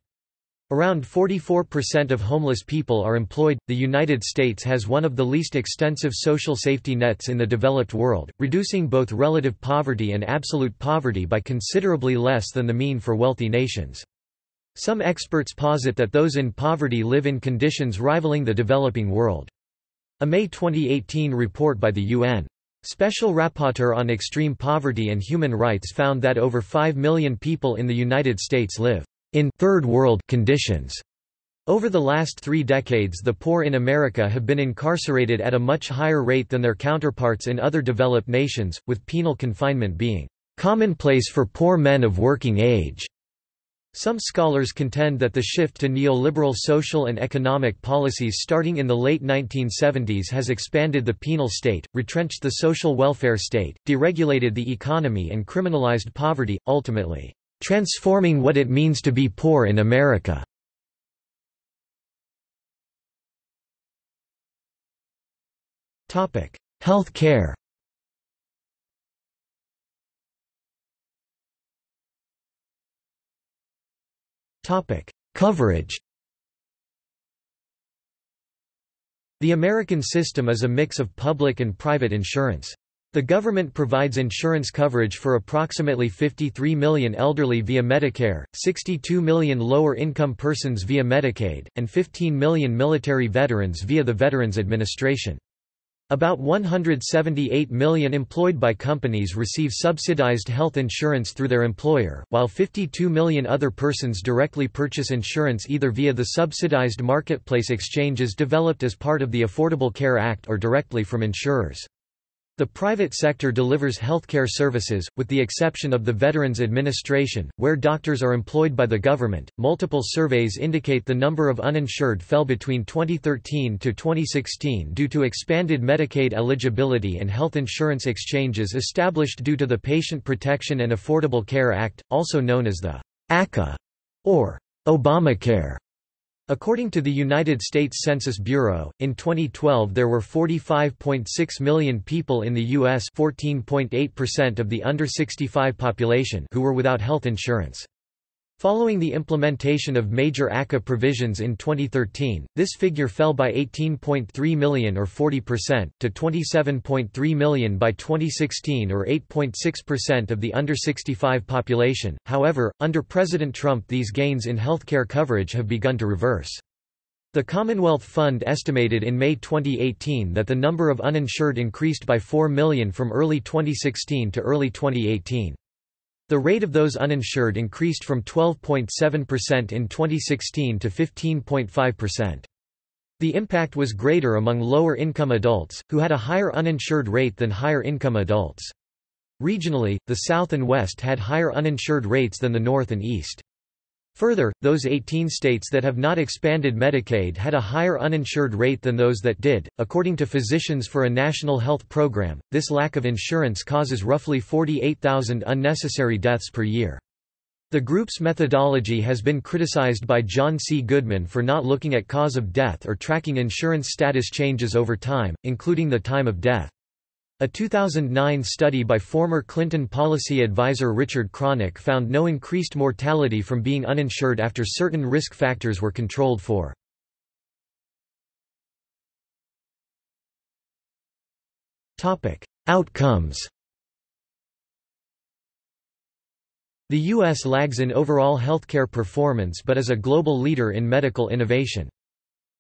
Around 44% of homeless people are employed. The United States has one of the least extensive social safety nets in the developed world, reducing both relative poverty and absolute poverty by considerably less than the mean for wealthy nations. Some experts posit that those in poverty live in conditions rivaling the developing world. A May 2018 report by the UN Special Rapporteur on Extreme Poverty and Human Rights found that over 5 million people in the United States live in third world conditions. Over the last three decades the poor in America have been incarcerated at a much higher rate than their counterparts in other developed nations, with penal confinement being commonplace for poor men of working age. Some scholars contend that the shift to neoliberal social and economic policies starting in the late 1970s has expanded the penal state, retrenched the social welfare state, deregulated the economy and criminalized poverty, ultimately, transforming what it means to be poor in America. Health care Topic: Coverage. The American system is a mix of public and private insurance. The government provides insurance coverage for approximately 53 million elderly via Medicare, 62 million lower-income persons via Medicaid, and 15 million military veterans via the Veterans Administration. About 178 million employed by companies receive subsidized health insurance through their employer, while 52 million other persons directly purchase insurance either via the subsidized marketplace exchanges developed as part of the Affordable Care Act or directly from insurers. The private sector delivers healthcare services, with the exception of the Veterans Administration, where doctors are employed by the government. Multiple surveys indicate the number of uninsured fell between 2013 to 2016 due to expanded Medicaid eligibility and health insurance exchanges established due to the Patient Protection and Affordable Care Act, also known as the ACA or Obamacare. According to the United States Census Bureau, in 2012 there were 45.6 million people in the U.S. 14.8% of the under 65 population who were without health insurance. Following the implementation of major ACA provisions in 2013, this figure fell by 18.3 million or 40%, to 27.3 million by 2016 or 8.6% of the under 65 population. However, under President Trump these gains in healthcare coverage have begun to reverse. The Commonwealth Fund estimated in May 2018 that the number of uninsured increased by 4 million from early 2016 to early 2018. The rate of those uninsured increased from 12.7% in 2016 to 15.5%. The impact was greater among lower-income adults, who had a higher uninsured rate than higher-income adults. Regionally, the South and West had higher uninsured rates than the North and East. Further, those 18 states that have not expanded Medicaid had a higher uninsured rate than those that did. According to Physicians for a National Health Program, this lack of insurance causes roughly 48,000 unnecessary deaths per year. The group's methodology has been criticized by John C. Goodman for not looking at cause of death or tracking insurance status changes over time, including the time of death. A 2009 study by former Clinton policy advisor Richard Kronick found no increased mortality from being uninsured after certain risk factors were controlled for. Outcomes The U.S. lags in overall healthcare performance but is a global leader in medical innovation.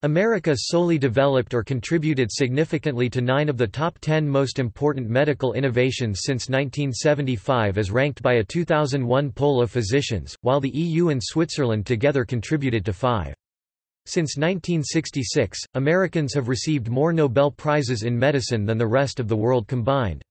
America solely developed or contributed significantly to nine of the top ten most important medical innovations since 1975 as ranked by a 2001 poll of physicians, while the EU and Switzerland together contributed to five. Since 1966, Americans have received more Nobel Prizes in medicine than the rest of the world combined.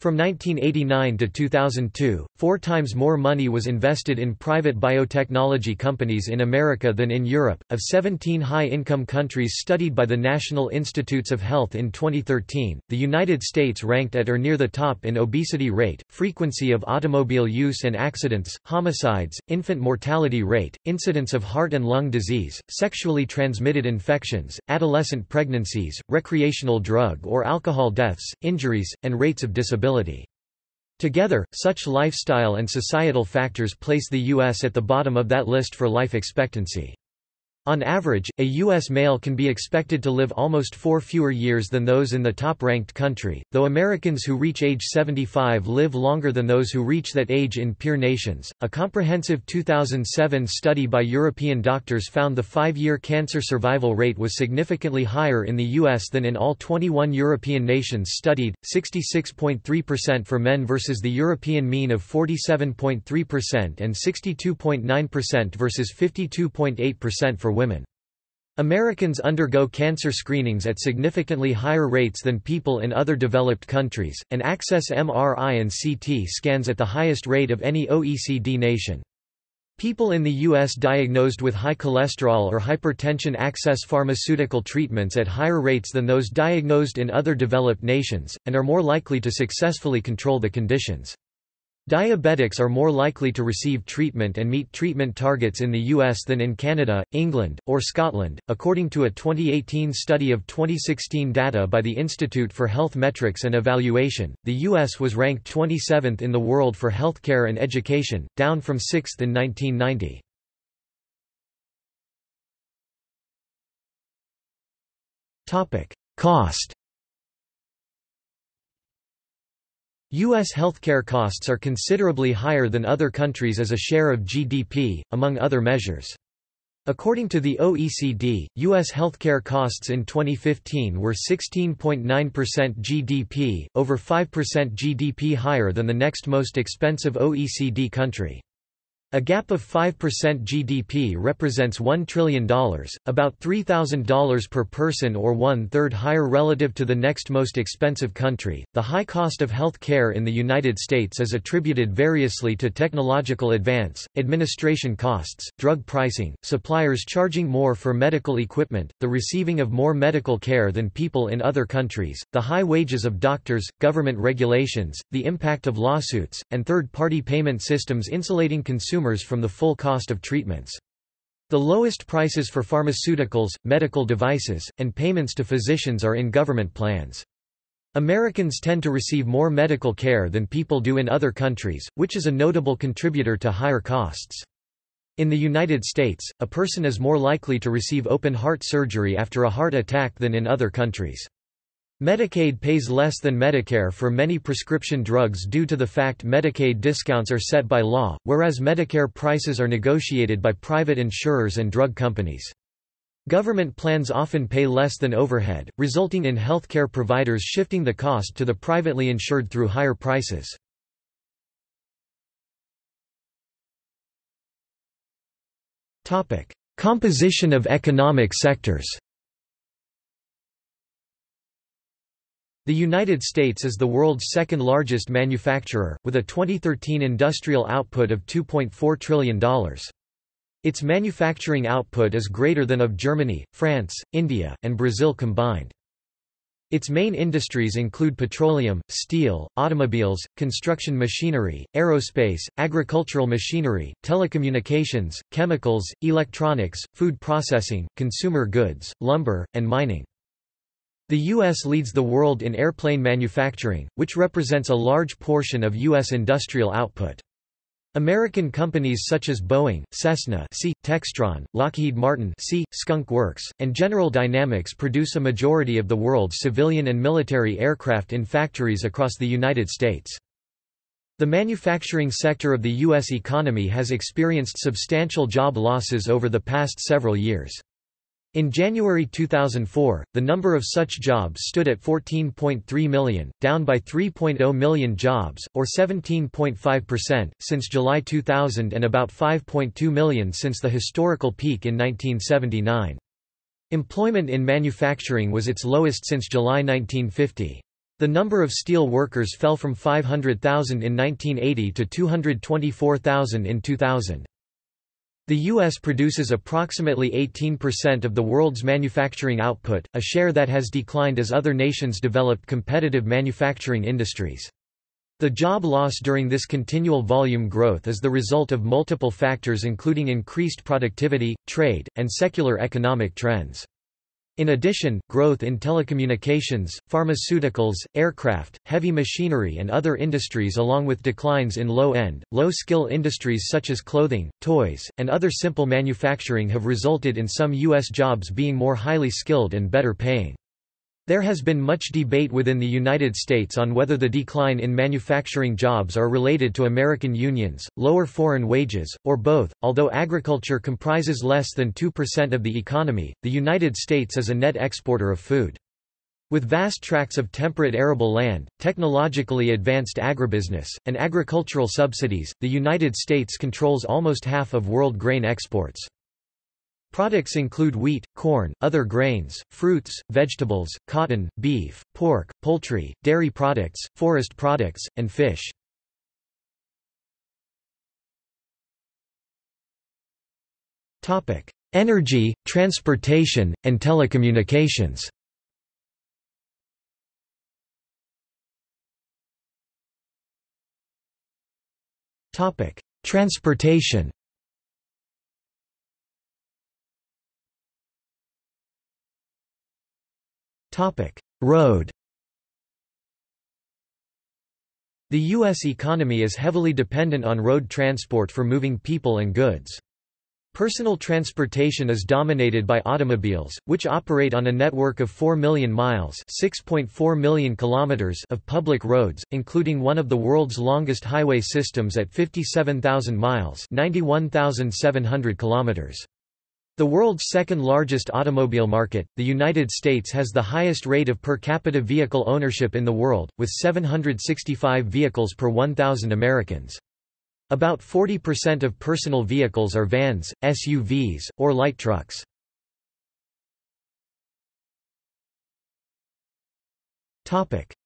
From 1989 to 2002, four times more money was invested in private biotechnology companies in America than in Europe. Of 17 high income countries studied by the National Institutes of Health in 2013, the United States ranked at or near the top in obesity rate, frequency of automobile use and accidents, homicides, infant mortality rate, incidence of heart and lung disease, sexually transmitted infections, adolescent pregnancies, recreational drug or alcohol deaths, injuries, and rates of disability. Together, such lifestyle and societal factors place the U.S. at the bottom of that list for life expectancy. On average, a U.S. male can be expected to live almost four fewer years than those in the top-ranked country, though Americans who reach age 75 live longer than those who reach that age in peer nations. A comprehensive 2007 study by European doctors found the five-year cancer survival rate was significantly higher in the U.S. than in all 21 European nations studied, 66.3% for men versus the European mean of 47.3% and 62.9% versus 52.8% for women. Americans undergo cancer screenings at significantly higher rates than people in other developed countries, and access MRI and CT scans at the highest rate of any OECD nation. People in the U.S. diagnosed with high cholesterol or hypertension access pharmaceutical treatments at higher rates than those diagnosed in other developed nations, and are more likely to successfully control the conditions. Diabetics are more likely to receive treatment and meet treatment targets in the US than in Canada, England, or Scotland, according to a 2018 study of 2016 data by the Institute for Health Metrics and Evaluation. The US was ranked 27th in the world for healthcare and education, down from 6th in 1990. Topic: Cost U.S. healthcare costs are considerably higher than other countries as a share of GDP, among other measures. According to the OECD, U.S. healthcare costs in 2015 were 16.9% GDP, over 5% GDP higher than the next most expensive OECD country. A gap of 5% GDP represents $1 trillion, about $3,000 per person or one-third higher relative to the next most expensive country. The high cost of health care in the United States is attributed variously to technological advance, administration costs, drug pricing, suppliers charging more for medical equipment, the receiving of more medical care than people in other countries, the high wages of doctors, government regulations, the impact of lawsuits, and third-party payment systems insulating consumers from the full cost of treatments. The lowest prices for pharmaceuticals, medical devices, and payments to physicians are in government plans. Americans tend to receive more medical care than people do in other countries, which is a notable contributor to higher costs. In the United States, a person is more likely to receive open heart surgery after a heart attack than in other countries. Medicaid pays less than Medicare for many prescription drugs due to the fact Medicaid discounts are set by law, whereas Medicare prices are negotiated by private insurers and drug companies. Government plans often pay less than overhead, resulting in healthcare providers shifting the cost to the privately insured through higher prices. Composition of economic sectors The United States is the world's second largest manufacturer, with a 2013 industrial output of $2.4 trillion. Its manufacturing output is greater than of Germany, France, India, and Brazil combined. Its main industries include petroleum, steel, automobiles, construction machinery, aerospace, agricultural machinery, telecommunications, chemicals, electronics, food processing, consumer goods, lumber, and mining. The U.S. leads the world in airplane manufacturing, which represents a large portion of U.S. industrial output. American companies such as Boeing, Cessna C, Textron, Lockheed Martin C, Skunk Works, and General Dynamics produce a majority of the world's civilian and military aircraft in factories across the United States. The manufacturing sector of the U.S. economy has experienced substantial job losses over the past several years. In January 2004, the number of such jobs stood at 14.3 million, down by 3.0 million jobs, or 17.5%, since July 2000 and about 5.2 million since the historical peak in 1979. Employment in manufacturing was its lowest since July 1950. The number of steel workers fell from 500,000 in 1980 to 224,000 in 2000. The U.S. produces approximately 18% of the world's manufacturing output, a share that has declined as other nations developed competitive manufacturing industries. The job loss during this continual volume growth is the result of multiple factors including increased productivity, trade, and secular economic trends. In addition, growth in telecommunications, pharmaceuticals, aircraft, heavy machinery and other industries along with declines in low-end, low-skill industries such as clothing, toys, and other simple manufacturing have resulted in some U.S. jobs being more highly skilled and better paying. There has been much debate within the United States on whether the decline in manufacturing jobs are related to American unions, lower foreign wages, or both. Although agriculture comprises less than 2% of the economy, the United States is a net exporter of food. With vast tracts of temperate arable land, technologically advanced agribusiness, and agricultural subsidies, the United States controls almost half of world grain exports. Products include wheat, corn, other grains, fruits, vegetables, cotton, beef, pork, poultry, dairy products, forest products, and fish. Energy, transportation, and telecommunications Transportation Road The U.S. economy is heavily dependent on road transport for moving people and goods. Personal transportation is dominated by automobiles, which operate on a network of 4 million miles (6.4 million kilometers) of public roads, including one of the world's longest highway systems at 57,000 miles (91,700 kilometers). The world's second-largest automobile market, the United States has the highest rate of per capita vehicle ownership in the world, with 765 vehicles per 1,000 Americans. About 40% of personal vehicles are vans, SUVs, or light trucks.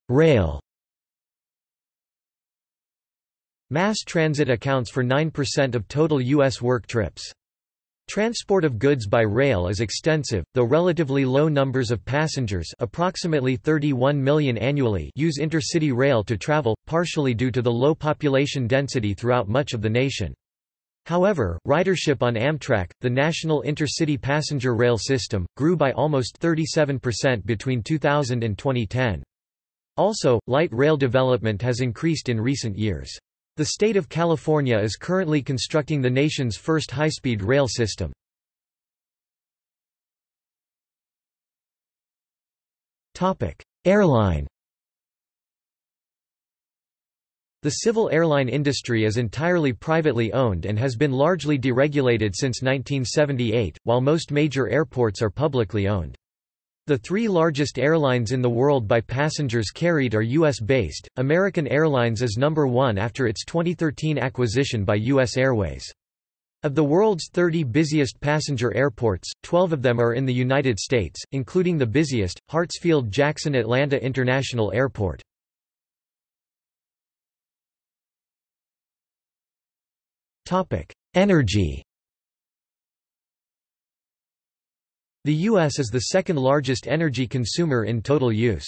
Rail Mass transit accounts for 9% of total U.S. work trips. Transport of goods by rail is extensive, though relatively low numbers of passengers approximately 31 million annually use intercity rail to travel, partially due to the low population density throughout much of the nation. However, ridership on Amtrak, the national intercity passenger rail system, grew by almost 37% between 2000 and 2010. Also, light rail development has increased in recent years. The state of California is currently constructing the nation's first high-speed rail system. Airline The civil airline industry is entirely privately owned and has been largely deregulated since 1978, while most major airports are publicly owned. The three largest airlines in the world by passengers carried are U.S.-based, American Airlines is number one after its 2013 acquisition by U.S. Airways. Of the world's 30 busiest passenger airports, 12 of them are in the United States, including the busiest, Hartsfield-Jackson Atlanta International Airport. Energy The U.S. is the second largest energy consumer in total use.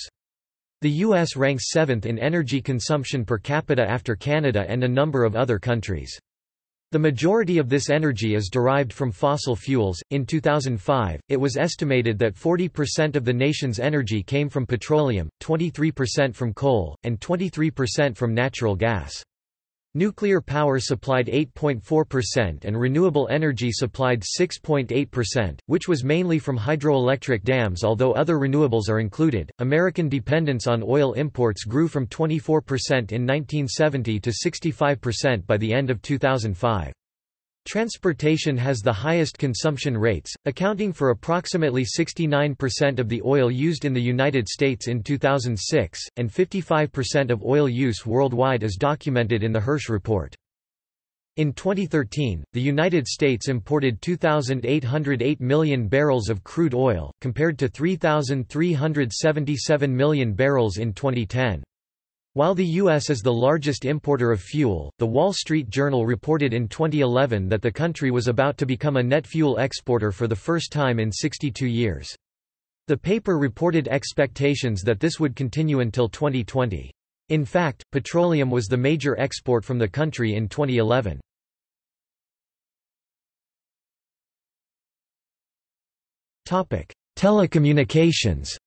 The U.S. ranks seventh in energy consumption per capita after Canada and a number of other countries. The majority of this energy is derived from fossil fuels. In 2005, it was estimated that 40% of the nation's energy came from petroleum, 23% from coal, and 23% from natural gas. Nuclear power supplied 8.4% and renewable energy supplied 6.8%, which was mainly from hydroelectric dams although other renewables are included. American dependence on oil imports grew from 24% in 1970 to 65% by the end of 2005. Transportation has the highest consumption rates, accounting for approximately 69% of the oil used in the United States in 2006, and 55% of oil use worldwide is documented in the Hirsch Report. In 2013, the United States imported 2,808 million barrels of crude oil, compared to 3,377 million barrels in 2010. While the U.S. is the largest importer of fuel, The Wall Street Journal reported in 2011 that the country was about to become a net fuel exporter for the first time in 62 years. The paper reported expectations that this would continue until 2020. In fact, petroleum was the major export from the country in 2011. Telecommunications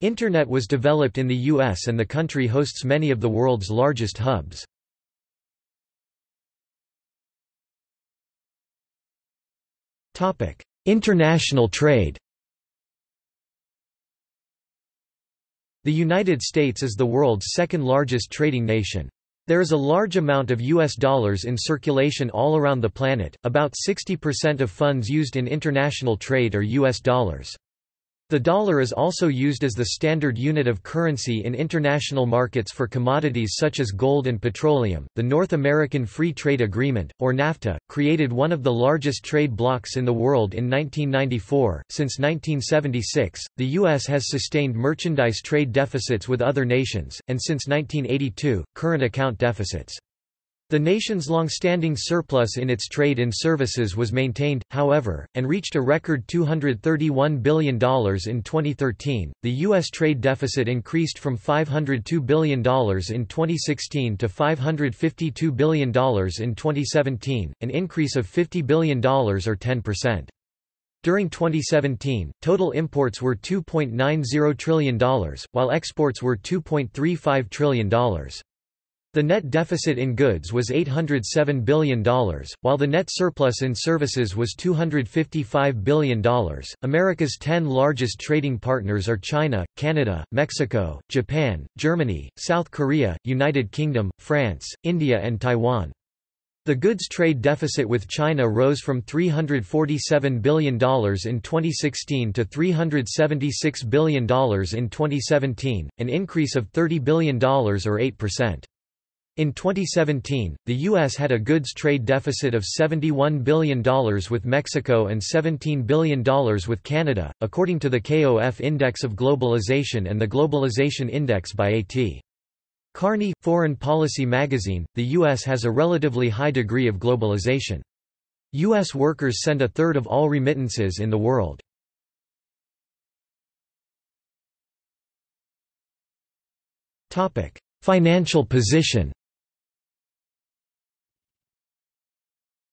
Internet was developed in the US and the country hosts many of the world's largest hubs. International trade The United States is the world's second largest trading nation. There is a large amount of US dollars in circulation all around the planet, about 60% of funds used in international trade are US dollars. The dollar is also used as the standard unit of currency in international markets for commodities such as gold and petroleum. The North American Free Trade Agreement, or NAFTA, created one of the largest trade blocs in the world in 1994. Since 1976, the U.S. has sustained merchandise trade deficits with other nations, and since 1982, current account deficits. The nation's long-standing surplus in its trade in services was maintained, however, and reached a record $231 billion in 2013. The U.S. trade deficit increased from $502 billion in 2016 to $552 billion in 2017, an increase of $50 billion or 10%. During 2017, total imports were $2.90 trillion, while exports were $2.35 trillion. The net deficit in goods was $807 billion, while the net surplus in services was $255 billion. America's 10 largest trading partners are China, Canada, Mexico, Japan, Germany, South Korea, United Kingdom, France, India, and Taiwan. The goods trade deficit with China rose from $347 billion in 2016 to $376 billion in 2017, an increase of $30 billion or 8%. In 2017, the U.S. had a goods trade deficit of $71 billion with Mexico and $17 billion with Canada, according to the KOF Index of Globalization and the Globalization Index by A.T. Kearney, Foreign Policy magazine, the U.S. has a relatively high degree of globalization. U.S. workers send a third of all remittances in the world. Financial position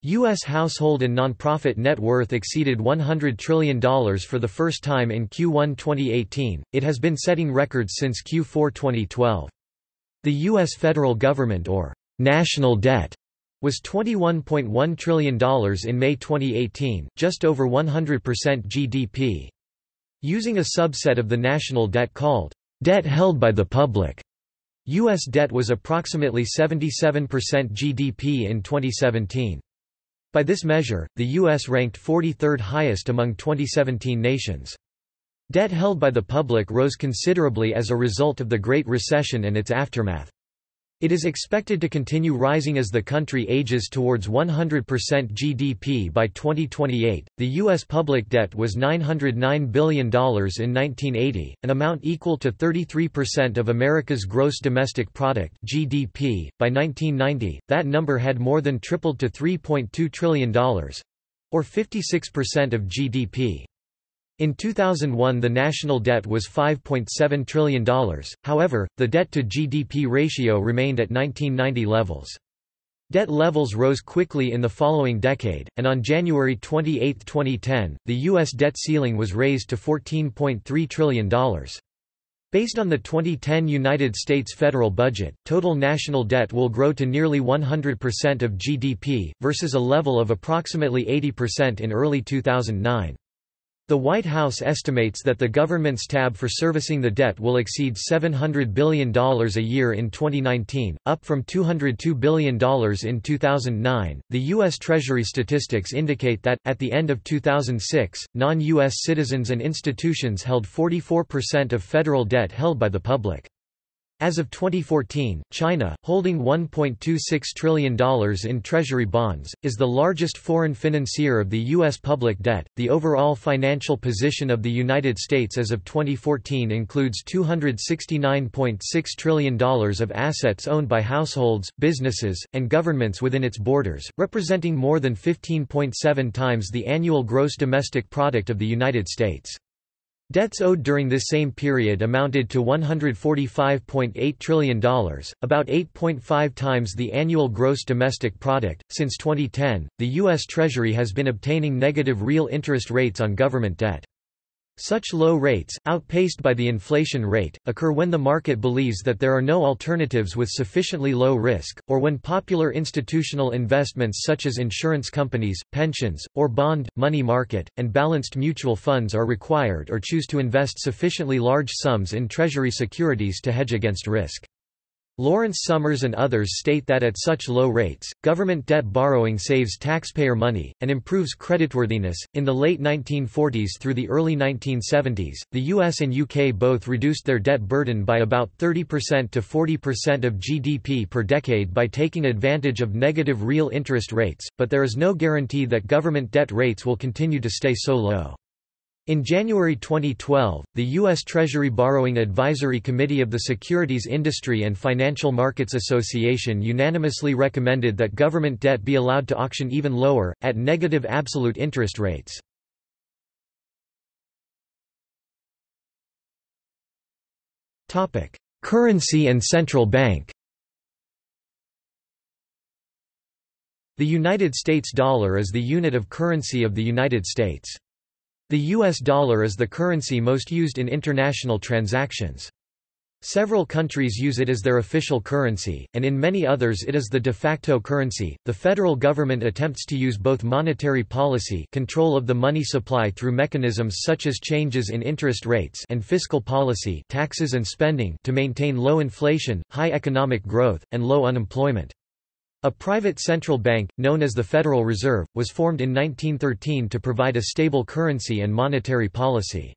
U.S. household and nonprofit net worth exceeded $100 trillion for the first time in Q1 2018. It has been setting records since Q4 2012. The U.S. federal government or national debt was $21.1 trillion in May 2018, just over 100% GDP. Using a subset of the national debt called debt held by the public, U.S. debt was approximately 77% GDP in 2017. By this measure, the U.S. ranked 43rd highest among 2017 nations. Debt held by the public rose considerably as a result of the Great Recession and its aftermath. It is expected to continue rising as the country ages towards 100% GDP by 2028. The U.S. public debt was $909 billion in 1980, an amount equal to 33% of America's gross domestic product (GDP). By 1990, that number had more than tripled to $3.2 trillion, or 56% of GDP. In 2001 the national debt was $5.7 trillion, however, the debt-to-GDP ratio remained at 1990 levels. Debt levels rose quickly in the following decade, and on January 28, 2010, the U.S. debt ceiling was raised to $14.3 trillion. Based on the 2010 United States federal budget, total national debt will grow to nearly 100% of GDP, versus a level of approximately 80% in early 2009. The White House estimates that the government's tab for servicing the debt will exceed $700 billion a year in 2019, up from $202 billion in 2009. The U.S. Treasury statistics indicate that, at the end of 2006, non U.S. citizens and institutions held 44% of federal debt held by the public. As of 2014, China, holding $1.26 trillion in treasury bonds, is the largest foreign financier of the U.S. public debt. The overall financial position of the United States as of 2014 includes $269.6 trillion of assets owned by households, businesses, and governments within its borders, representing more than 15.7 times the annual gross domestic product of the United States. Debts owed during this same period amounted to $145.8 trillion, about 8.5 times the annual gross domestic product. Since 2010, the U.S. Treasury has been obtaining negative real interest rates on government debt. Such low rates, outpaced by the inflation rate, occur when the market believes that there are no alternatives with sufficiently low risk, or when popular institutional investments such as insurance companies, pensions, or bond, money market, and balanced mutual funds are required or choose to invest sufficiently large sums in treasury securities to hedge against risk. Lawrence Summers and others state that at such low rates, government debt borrowing saves taxpayer money, and improves creditworthiness. In the late 1940s through the early 1970s, the US and UK both reduced their debt burden by about 30% to 40% of GDP per decade by taking advantage of negative real interest rates, but there is no guarantee that government debt rates will continue to stay so low. In January 2012, the U.S. Treasury Borrowing Advisory Committee of the Securities Industry and Financial Markets Association unanimously recommended that government debt be allowed to auction even lower, at negative absolute interest rates. Currency and central bank The United States dollar is the unit of currency of the United States. The US dollar is the currency most used in international transactions. Several countries use it as their official currency, and in many others it is the de facto currency. The federal government attempts to use both monetary policy, control of the money supply through mechanisms such as changes in interest rates, and fiscal policy, taxes and spending, to maintain low inflation, high economic growth, and low unemployment. A private central bank, known as the Federal Reserve, was formed in 1913 to provide a stable currency and monetary policy.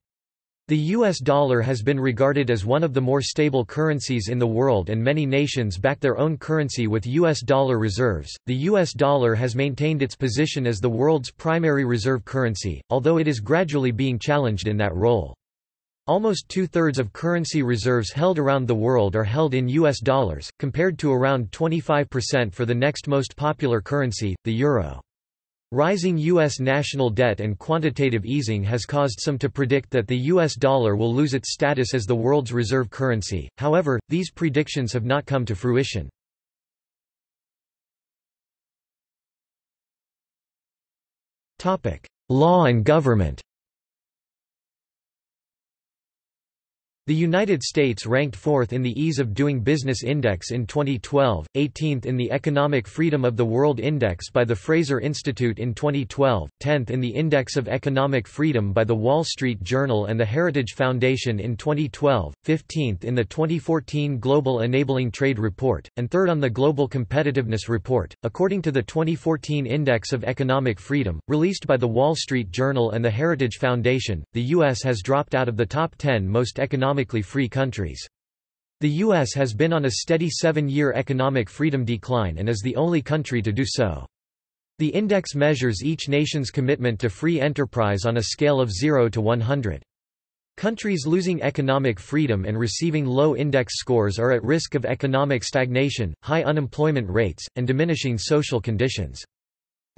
The US dollar has been regarded as one of the more stable currencies in the world and many nations back their own currency with US dollar reserves. The US dollar has maintained its position as the world's primary reserve currency, although it is gradually being challenged in that role. Almost two-thirds of currency reserves held around the world are held in US dollars, compared to around 25% for the next most popular currency, the euro. Rising U.S. national debt and quantitative easing has caused some to predict that the U.S. dollar will lose its status as the world's reserve currency, however, these predictions have not come to fruition. Law and government The United States ranked fourth in the Ease of Doing Business Index in 2012, 18th in the Economic Freedom of the World Index by the Fraser Institute in 2012, 10th in the Index of Economic Freedom by the Wall Street Journal and the Heritage Foundation in 2012, 15th in the 2014 Global Enabling Trade Report, and third on the Global Competitiveness Report. According to the 2014 Index of Economic Freedom, released by the Wall Street Journal and the Heritage Foundation, the U.S. has dropped out of the top 10 most economic economically free countries. The U.S. has been on a steady seven-year economic freedom decline and is the only country to do so. The index measures each nation's commitment to free enterprise on a scale of 0 to 100. Countries losing economic freedom and receiving low index scores are at risk of economic stagnation, high unemployment rates, and diminishing social conditions.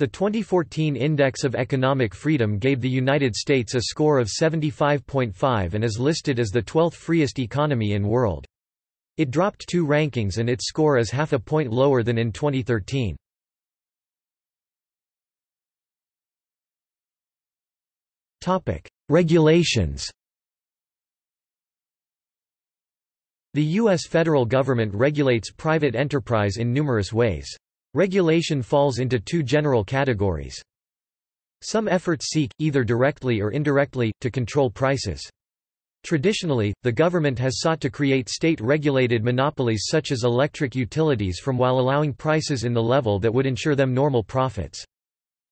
The 2014 Index of Economic Freedom gave the United States a score of 75.5 and is listed as the 12th freest economy in world. It dropped two rankings and its score is half a point lower than in 2013. Topic: Regulations The U.S. federal government regulates private enterprise in numerous ways. Regulation falls into two general categories. Some efforts seek, either directly or indirectly, to control prices. Traditionally, the government has sought to create state-regulated monopolies such as electric utilities from while allowing prices in the level that would ensure them normal profits.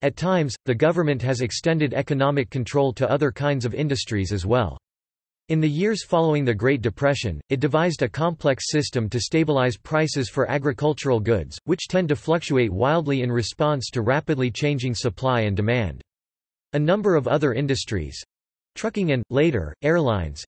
At times, the government has extended economic control to other kinds of industries as well. In the years following the Great Depression, it devised a complex system to stabilize prices for agricultural goods, which tend to fluctuate wildly in response to rapidly changing supply and demand. A number of other industries—trucking and, later, airlines,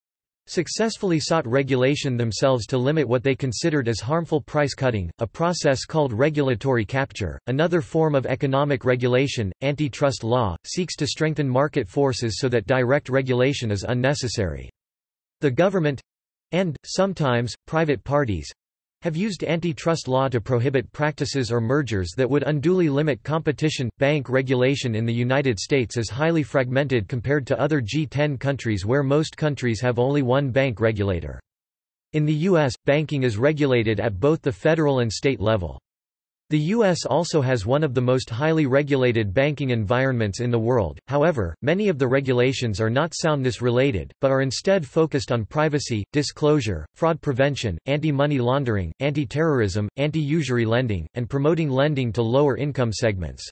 successfully sought regulation themselves to limit what they considered as harmful price cutting, a process called regulatory capture. Another form of economic regulation, antitrust law, seeks to strengthen market forces so that direct regulation is unnecessary. The government—and, sometimes, private parties—have used antitrust law to prohibit practices or mergers that would unduly limit competition. Bank regulation in the United States is highly fragmented compared to other G10 countries where most countries have only one bank regulator. In the U.S., banking is regulated at both the federal and state level. The U.S. also has one of the most highly regulated banking environments in the world, however, many of the regulations are not soundness related, but are instead focused on privacy, disclosure, fraud prevention, anti-money laundering, anti-terrorism, anti-usury lending, and promoting lending to lower income segments.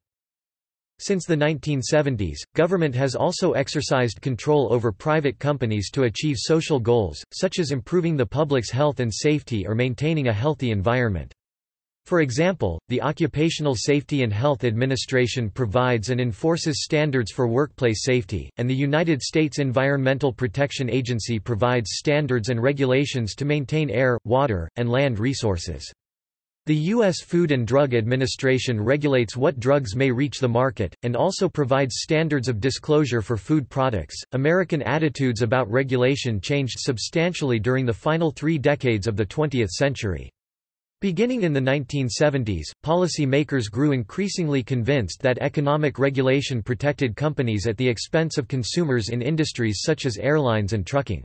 Since the 1970s, government has also exercised control over private companies to achieve social goals, such as improving the public's health and safety or maintaining a healthy environment. For example, the Occupational Safety and Health Administration provides and enforces standards for workplace safety, and the United States Environmental Protection Agency provides standards and regulations to maintain air, water, and land resources. The U.S. Food and Drug Administration regulates what drugs may reach the market, and also provides standards of disclosure for food products. American attitudes about regulation changed substantially during the final three decades of the 20th century. Beginning in the 1970s, policymakers grew increasingly convinced that economic regulation protected companies at the expense of consumers in industries such as airlines and trucking.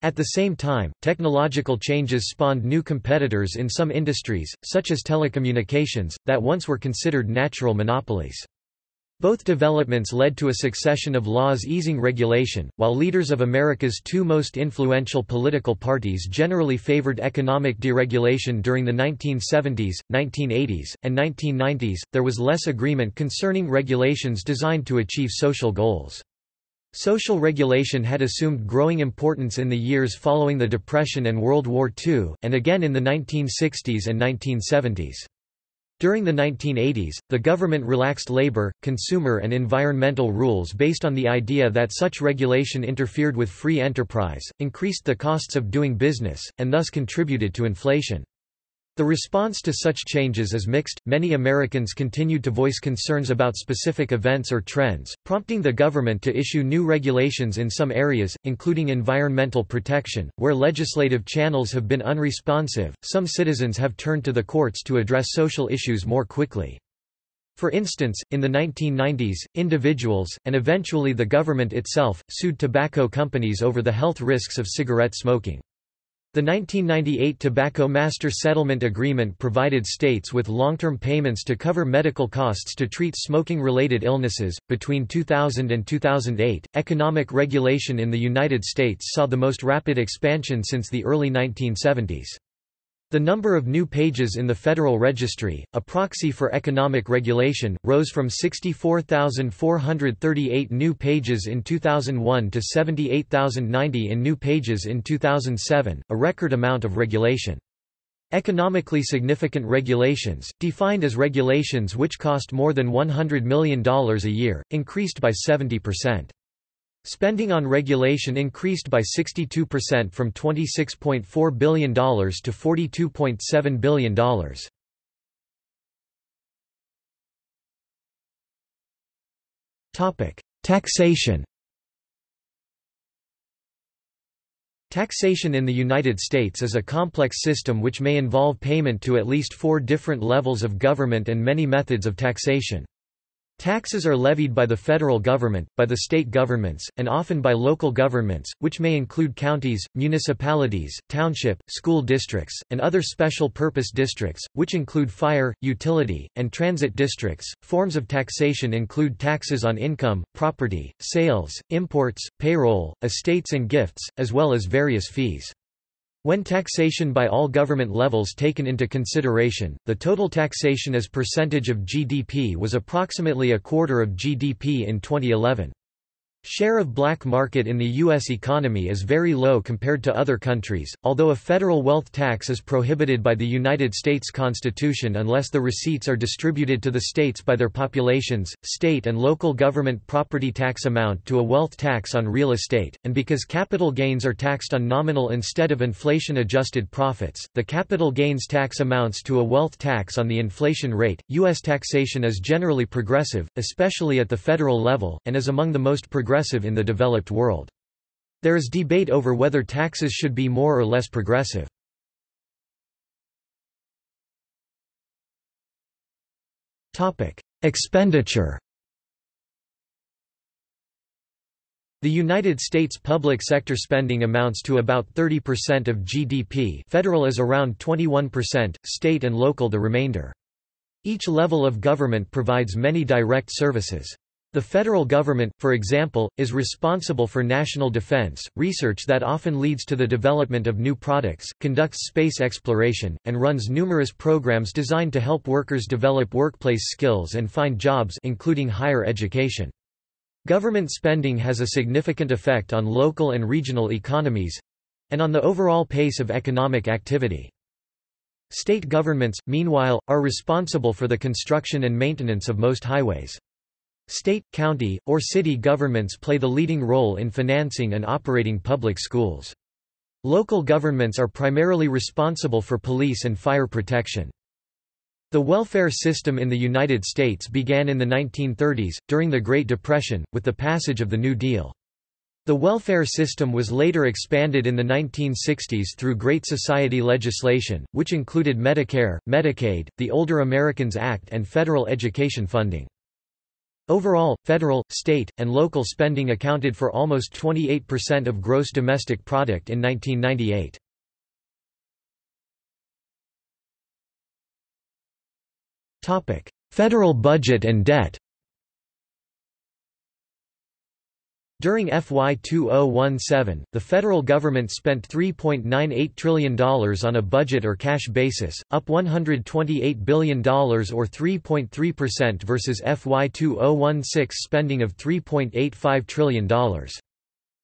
At the same time, technological changes spawned new competitors in some industries, such as telecommunications, that once were considered natural monopolies. Both developments led to a succession of laws easing regulation, while leaders of America's two most influential political parties generally favored economic deregulation during the 1970s, 1980s, and 1990s, there was less agreement concerning regulations designed to achieve social goals. Social regulation had assumed growing importance in the years following the Depression and World War II, and again in the 1960s and 1970s. During the 1980s, the government relaxed labor, consumer and environmental rules based on the idea that such regulation interfered with free enterprise, increased the costs of doing business, and thus contributed to inflation. The response to such changes is mixed. Many Americans continued to voice concerns about specific events or trends, prompting the government to issue new regulations in some areas, including environmental protection, where legislative channels have been unresponsive. Some citizens have turned to the courts to address social issues more quickly. For instance, in the 1990s, individuals, and eventually the government itself, sued tobacco companies over the health risks of cigarette smoking. The 1998 Tobacco Master Settlement Agreement provided states with long-term payments to cover medical costs to treat smoking-related illnesses. Between 2000 and 2008, economic regulation in the United States saw the most rapid expansion since the early 1970s. The number of new pages in the Federal Registry, a proxy for economic regulation, rose from 64,438 new pages in 2001 to 78,090 in new pages in 2007, a record amount of regulation. Economically significant regulations, defined as regulations which cost more than $100 million a year, increased by 70%. Spending on regulation increased by 62% from $26.4 billion to $42.7 billion. Taxation Taxation in the United States is a complex system which may involve payment to at least four different levels of government and many methods of taxation. Taxes are levied by the federal government, by the state governments, and often by local governments, which may include counties, municipalities, township, school districts, and other special purpose districts, which include fire, utility, and transit districts. Forms of taxation include taxes on income, property, sales, imports, payroll, estates and gifts, as well as various fees. When taxation by all government levels taken into consideration, the total taxation as percentage of GDP was approximately a quarter of GDP in 2011. Share of black market in the U.S. economy is very low compared to other countries, although a federal wealth tax is prohibited by the United States Constitution unless the receipts are distributed to the states by their populations. State and local government property tax amount to a wealth tax on real estate, and because capital gains are taxed on nominal instead of inflation adjusted profits, the capital gains tax amounts to a wealth tax on the inflation rate. U.S. taxation is generally progressive, especially at the federal level, and is among the most progressive progressive in the developed world. There is debate over whether taxes should be more or less progressive. Expenditure The United States public sector spending amounts to about 30% of GDP federal is around 21%, state and local the remainder. Each level of government provides many direct services. The federal government, for example, is responsible for national defense, research that often leads to the development of new products, conducts space exploration, and runs numerous programs designed to help workers develop workplace skills and find jobs including higher education. Government spending has a significant effect on local and regional economies—and on the overall pace of economic activity. State governments, meanwhile, are responsible for the construction and maintenance of most highways. State, county, or city governments play the leading role in financing and operating public schools. Local governments are primarily responsible for police and fire protection. The welfare system in the United States began in the 1930s, during the Great Depression, with the passage of the New Deal. The welfare system was later expanded in the 1960s through Great Society legislation, which included Medicare, Medicaid, the Older Americans Act and federal education funding. Overall, federal, state, and local spending accounted for almost 28% of gross domestic product in 1998. Federal budget and debt During FY 2017, the federal government spent $3.98 trillion on a budget or cash basis, up $128 billion or 3.3% versus FY 2016 spending of $3.85 trillion.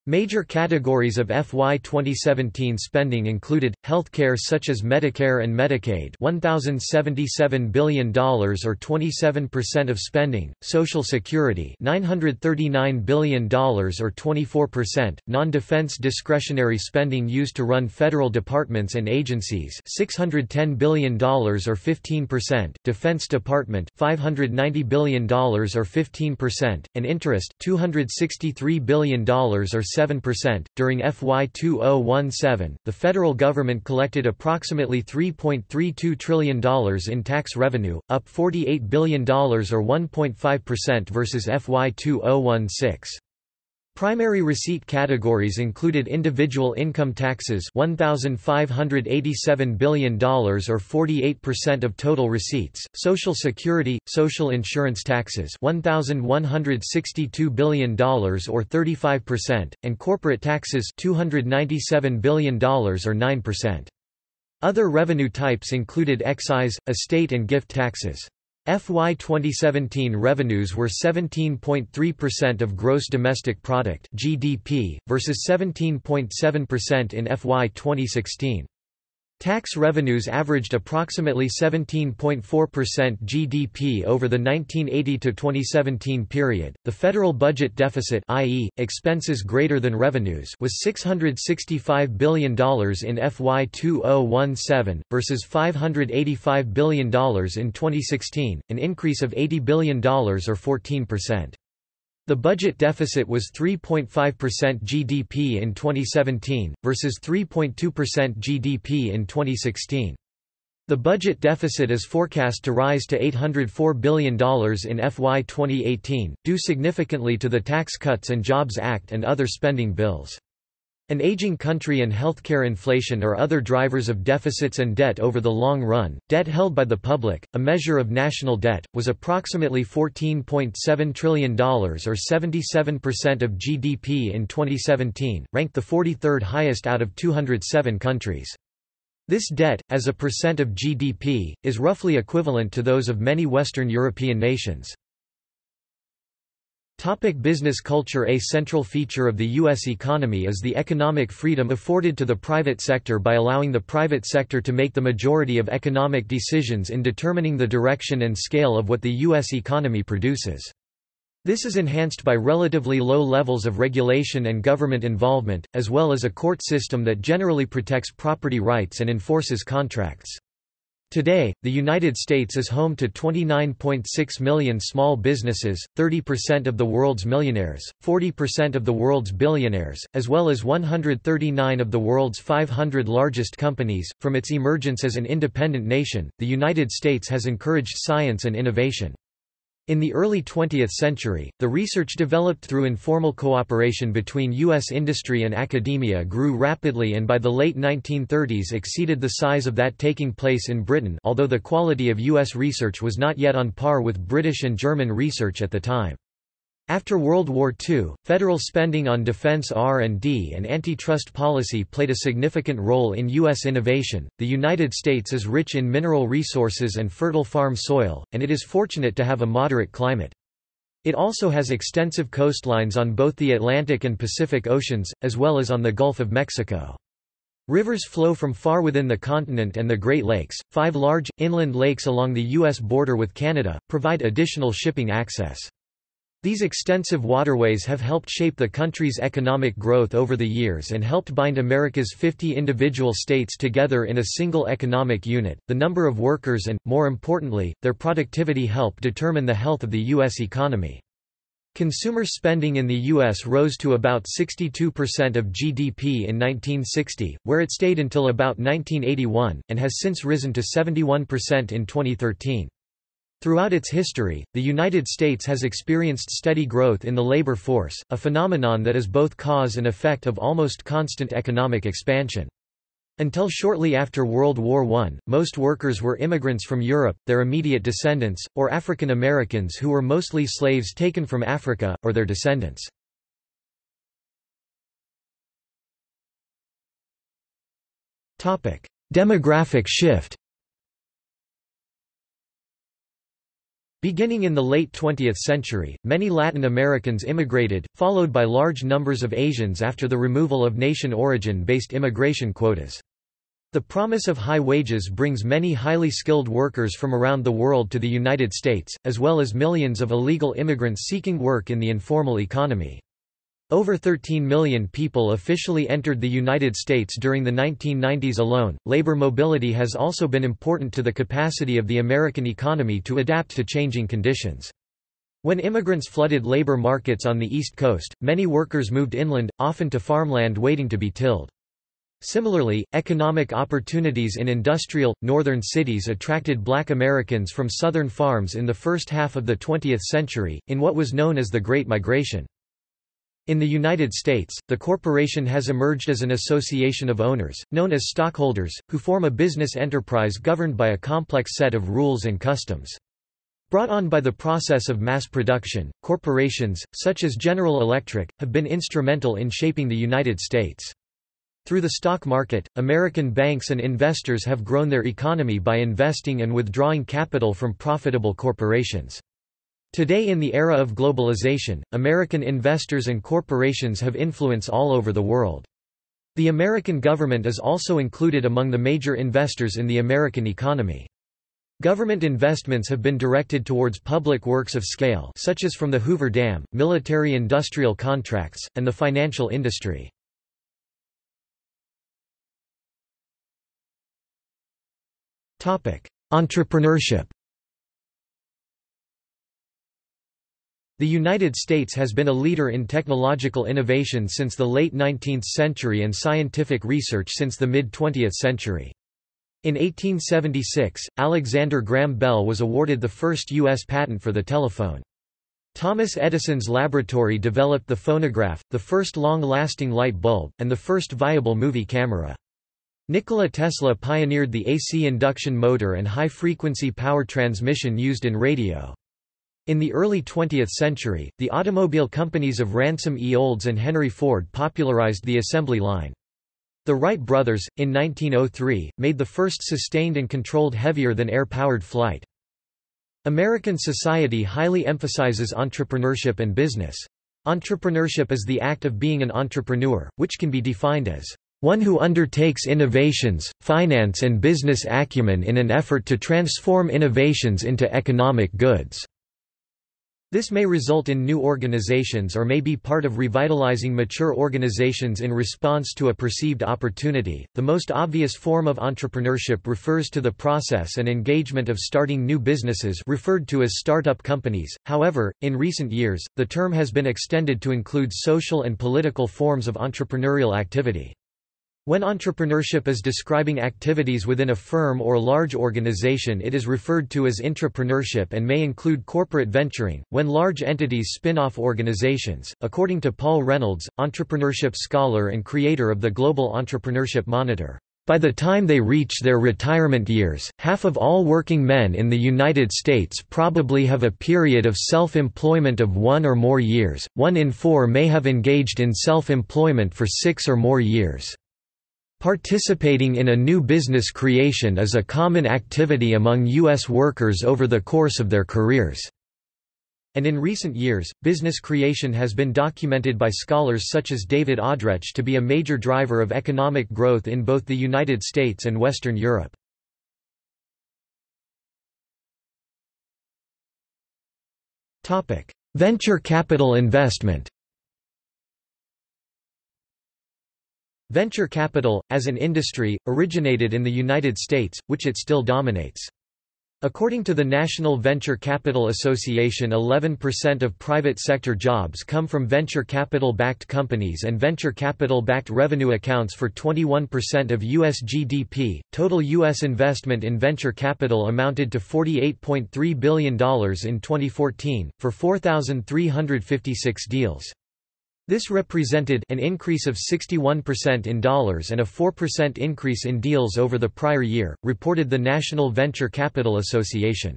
Major categories of FY 2017 spending included, healthcare such as Medicare and Medicaid $1,077 billion or 27% of spending, Social Security $939 billion or 24%, non-defense discretionary spending used to run federal departments and agencies $610 billion or 15%, Defense Department $590 billion or 15%, and interest $263 billion or 7%. During FY 2017, the federal government collected approximately $3.32 trillion in tax revenue, up $48 billion or 1.5% versus FY 2016. Primary receipt categories included individual income taxes $1,587 billion or 48% of total receipts, Social Security, social insurance taxes $1,162 billion or 35%, and corporate taxes $297 billion or 9%. Other revenue types included excise, estate and gift taxes. FY 2017 revenues were 17.3% of gross domestic product (GDP) versus 17.7% in FY 2016. Tax revenues averaged approximately 17.4% GDP over the 1980 to 2017 period. The federal budget deficit, i.e., expenses greater than revenues, was $665 billion in FY 2017 versus $585 billion in 2016, an increase of $80 billion or 14%. The budget deficit was 3.5% GDP in 2017, versus 3.2% GDP in 2016. The budget deficit is forecast to rise to $804 billion in FY 2018, due significantly to the Tax Cuts and Jobs Act and other spending bills. An aging country and healthcare inflation are other drivers of deficits and debt over the long run. Debt held by the public, a measure of national debt, was approximately $14.7 trillion or 77% of GDP in 2017, ranked the 43rd highest out of 207 countries. This debt, as a percent of GDP, is roughly equivalent to those of many Western European nations. Topic business culture A central feature of the U.S. economy is the economic freedom afforded to the private sector by allowing the private sector to make the majority of economic decisions in determining the direction and scale of what the U.S. economy produces. This is enhanced by relatively low levels of regulation and government involvement, as well as a court system that generally protects property rights and enforces contracts. Today, the United States is home to 29.6 million small businesses, 30% of the world's millionaires, 40% of the world's billionaires, as well as 139 of the world's 500 largest companies. From its emergence as an independent nation, the United States has encouraged science and innovation. In the early 20th century, the research developed through informal cooperation between U.S. industry and academia grew rapidly and by the late 1930s exceeded the size of that taking place in Britain although the quality of U.S. research was not yet on par with British and German research at the time. After World War II, federal spending on defense R&D and antitrust policy played a significant role in U.S. innovation. The United States is rich in mineral resources and fertile farm soil, and it is fortunate to have a moderate climate. It also has extensive coastlines on both the Atlantic and Pacific Oceans, as well as on the Gulf of Mexico. Rivers flow from far within the continent and the Great Lakes. Five large, inland lakes along the U.S. border with Canada provide additional shipping access. These extensive waterways have helped shape the country's economic growth over the years and helped bind America's 50 individual states together in a single economic unit. The number of workers and, more importantly, their productivity help determine the health of the U.S. economy. Consumer spending in the U.S. rose to about 62% of GDP in 1960, where it stayed until about 1981, and has since risen to 71% in 2013. Throughout its history, the United States has experienced steady growth in the labor force, a phenomenon that is both cause and effect of almost constant economic expansion. Until shortly after World War I, most workers were immigrants from Europe, their immediate descendants, or African Americans who were mostly slaves taken from Africa, or their descendants. Demographic shift Beginning in the late 20th century, many Latin Americans immigrated, followed by large numbers of Asians after the removal of nation origin-based immigration quotas. The promise of high wages brings many highly skilled workers from around the world to the United States, as well as millions of illegal immigrants seeking work in the informal economy. Over 13 million people officially entered the United States during the 1990s alone. Labor mobility has also been important to the capacity of the American economy to adapt to changing conditions. When immigrants flooded labor markets on the East Coast, many workers moved inland, often to farmland waiting to be tilled. Similarly, economic opportunities in industrial, northern cities attracted black Americans from southern farms in the first half of the 20th century, in what was known as the Great Migration. In the United States, the corporation has emerged as an association of owners, known as stockholders, who form a business enterprise governed by a complex set of rules and customs. Brought on by the process of mass production, corporations, such as General Electric, have been instrumental in shaping the United States. Through the stock market, American banks and investors have grown their economy by investing and withdrawing capital from profitable corporations. Today in the era of globalization, American investors and corporations have influence all over the world. The American government is also included among the major investors in the American economy. Government investments have been directed towards public works of scale such as from the Hoover Dam, military-industrial contracts, and the financial industry. Entrepreneurship The United States has been a leader in technological innovation since the late 19th century and scientific research since the mid-20th century. In 1876, Alexander Graham Bell was awarded the first U.S. patent for the telephone. Thomas Edison's laboratory developed the phonograph, the first long-lasting light bulb, and the first viable movie camera. Nikola Tesla pioneered the AC induction motor and high-frequency power transmission used in radio. In the early 20th century, the automobile companies of Ransom E. Olds and Henry Ford popularized the assembly line. The Wright brothers, in 1903, made the first sustained and controlled heavier-than-air powered flight. American society highly emphasizes entrepreneurship and business. Entrepreneurship is the act of being an entrepreneur, which can be defined as one who undertakes innovations, finance and business acumen in an effort to transform innovations into economic goods. This may result in new organizations or may be part of revitalizing mature organizations in response to a perceived opportunity. The most obvious form of entrepreneurship refers to the process and engagement of starting new businesses referred to as startup companies. However, in recent years, the term has been extended to include social and political forms of entrepreneurial activity. When entrepreneurship is describing activities within a firm or large organization it is referred to as intrapreneurship and may include corporate venturing, when large entities spin off organizations. According to Paul Reynolds, entrepreneurship scholar and creator of the Global Entrepreneurship Monitor, by the time they reach their retirement years, half of all working men in the United States probably have a period of self-employment of one or more years, one in four may have engaged in self-employment for six or more years. Participating in a new business creation is a common activity among U.S. workers over the course of their careers. And in recent years, business creation has been documented by scholars such as David Audretsch to be a major driver of economic growth in both the United States and Western Europe. Venture capital investment Venture capital, as an industry, originated in the United States, which it still dominates. According to the National Venture Capital Association 11% of private sector jobs come from venture capital-backed companies and venture capital-backed revenue accounts for 21% of U.S. GDP. Total U.S. investment in venture capital amounted to $48.3 billion in 2014, for 4,356 deals. This represented an increase of 61% in dollars and a 4% increase in deals over the prior year, reported the National Venture Capital Association.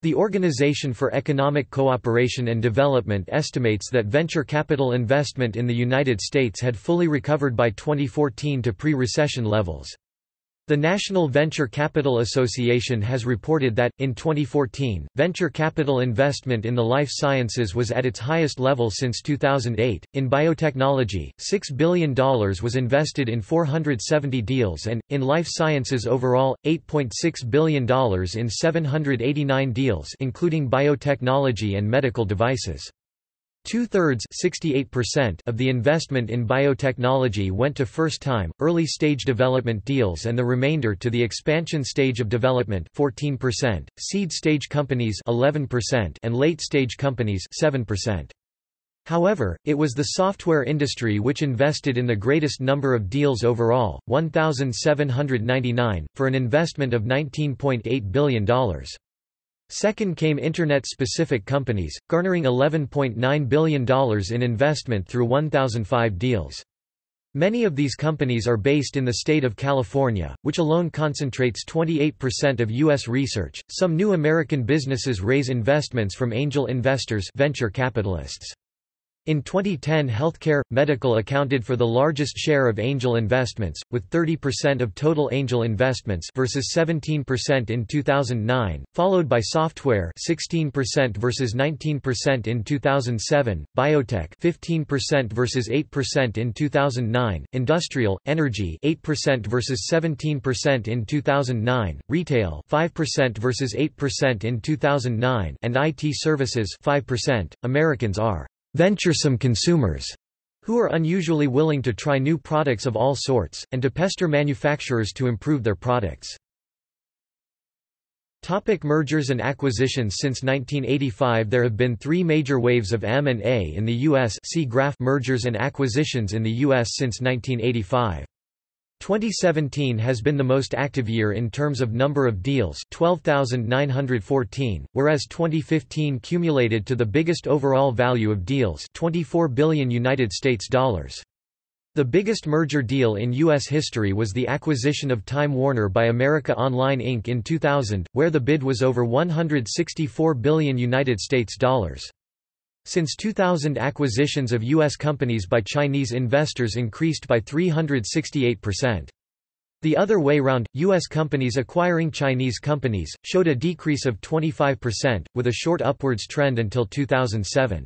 The Organization for Economic Cooperation and Development estimates that venture capital investment in the United States had fully recovered by 2014 to pre-recession levels. The National Venture Capital Association has reported that, in 2014, venture capital investment in the life sciences was at its highest level since 2008. In biotechnology, $6 billion was invested in 470 deals and, in life sciences overall, $8.6 billion in 789 deals including biotechnology and medical devices. Two-thirds of the investment in biotechnology went to first-time, early-stage development deals and the remainder to the expansion stage of development 14%, seed-stage companies 11% and late-stage companies 7%. However, it was the software industry which invested in the greatest number of deals overall, 1,799, for an investment of $19.8 billion. Second came Internet-specific companies, garnering $11.9 billion in investment through 1,005 deals. Many of these companies are based in the state of California, which alone concentrates 28% of U.S. research. Some new American businesses raise investments from angel investors venture capitalists. In 2010 healthcare, medical accounted for the largest share of angel investments, with 30% of total angel investments versus 17% in 2009, followed by software 16% versus 19% in 2007, biotech 15% versus 8% in 2009, industrial, energy 8% versus 17% in 2009, retail 5% versus 8% in 2009 and IT services 5%. Americans are venturesome consumers who are unusually willing to try new products of all sorts, and to pester manufacturers to improve their products. Topic mergers and acquisitions Since 1985 there have been three major waves of M&A in the U.S. see graph mergers and acquisitions in the U.S. since 1985. 2017 has been the most active year in terms of number of deals 12,914, whereas 2015 cumulated to the biggest overall value of deals 24 billion United States dollars. The biggest merger deal in U.S. history was the acquisition of Time Warner by America Online Inc. in 2000, where the bid was over 164 billion United States dollars. Since 2000 acquisitions of U.S. companies by Chinese investors increased by 368%. The other way round, U.S. companies acquiring Chinese companies, showed a decrease of 25%, with a short upwards trend until 2007.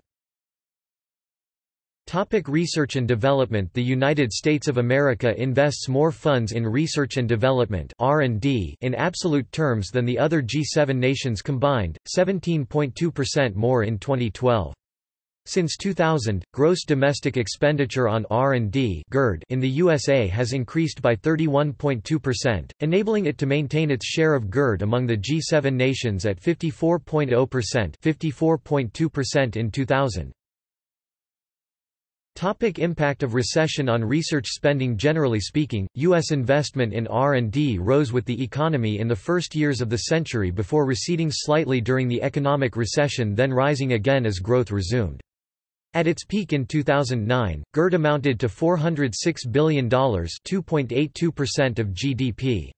Topic research and development The United States of America invests more funds in research and development R&D in absolute terms than the other G7 nations combined, 17.2% more in 2012. Since 2000, gross domestic expenditure on R&D in the USA has increased by 31.2%, enabling it to maintain its share of GERD among the G7 nations at 54.0% 54.2% in 2000. Topic impact of recession on research spending Generally speaking, U.S. investment in R&D rose with the economy in the first years of the century before receding slightly during the economic recession then rising again as growth resumed. At its peak in 2009, GERD amounted to $406 billion 2.82% of GDP.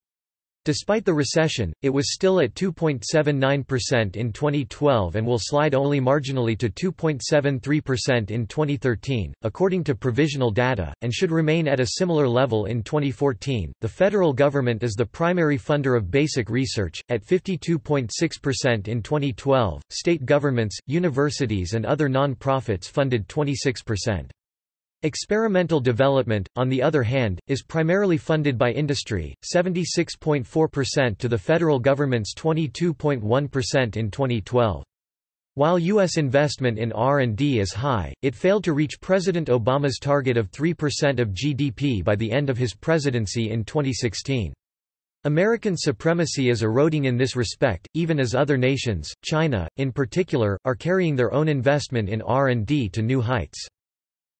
Despite the recession, it was still at 2.79% in 2012 and will slide only marginally to 2.73% in 2013, according to provisional data, and should remain at a similar level in 2014. The federal government is the primary funder of basic research, at 52.6% in 2012. State governments, universities, and other non profits funded 26%. Experimental development, on the other hand, is primarily funded by industry, 76.4% to the federal government's 22.1% in 2012. While U.S. investment in R&D is high, it failed to reach President Obama's target of 3% of GDP by the end of his presidency in 2016. American supremacy is eroding in this respect, even as other nations, China, in particular, are carrying their own investment in R&D to new heights.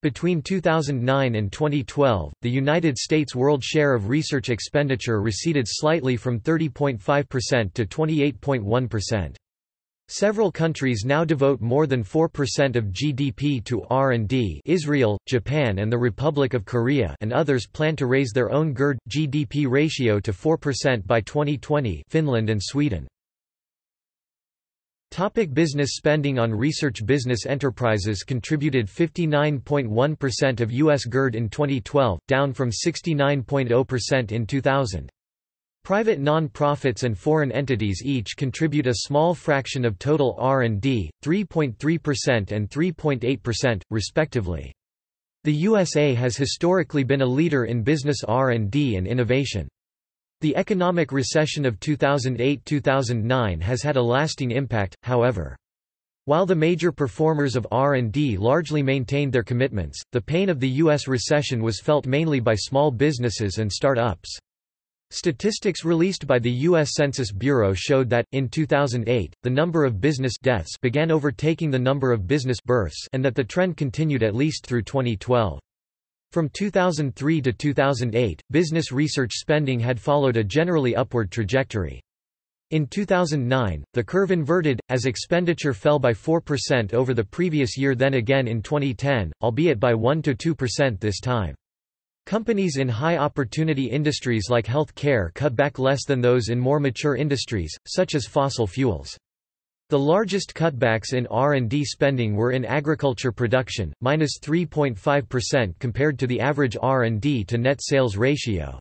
Between 2009 and 2012, the United States' world share of research expenditure receded slightly from 30.5% to 28.1%. Several countries now devote more than 4% of GDP to R&D Israel, Japan and the Republic of Korea and others plan to raise their own GERD-GDP ratio to 4% by 2020 Finland and Sweden. Topic business spending on research Business enterprises contributed 59.1% of U.S. GERD in 2012, down from 69.0% in 2000. Private non-profits and foreign entities each contribute a small fraction of total R&D, 3.3% and 3.8%, respectively. The USA has historically been a leader in business R&D and innovation. The economic recession of 2008–2009 has had a lasting impact, however. While the major performers of R&D largely maintained their commitments, the pain of the U.S. recession was felt mainly by small businesses and start-ups. Statistics released by the U.S. Census Bureau showed that, in 2008, the number of business deaths began overtaking the number of business births and that the trend continued at least through 2012. From 2003 to 2008, business research spending had followed a generally upward trajectory. In 2009, the curve inverted, as expenditure fell by 4% over the previous year then again in 2010, albeit by 1–2% this time. Companies in high-opportunity industries like health care cut back less than those in more mature industries, such as fossil fuels. The largest cutbacks in R&D spending were in agriculture production, minus 3.5% compared to the average R&D to net sales ratio.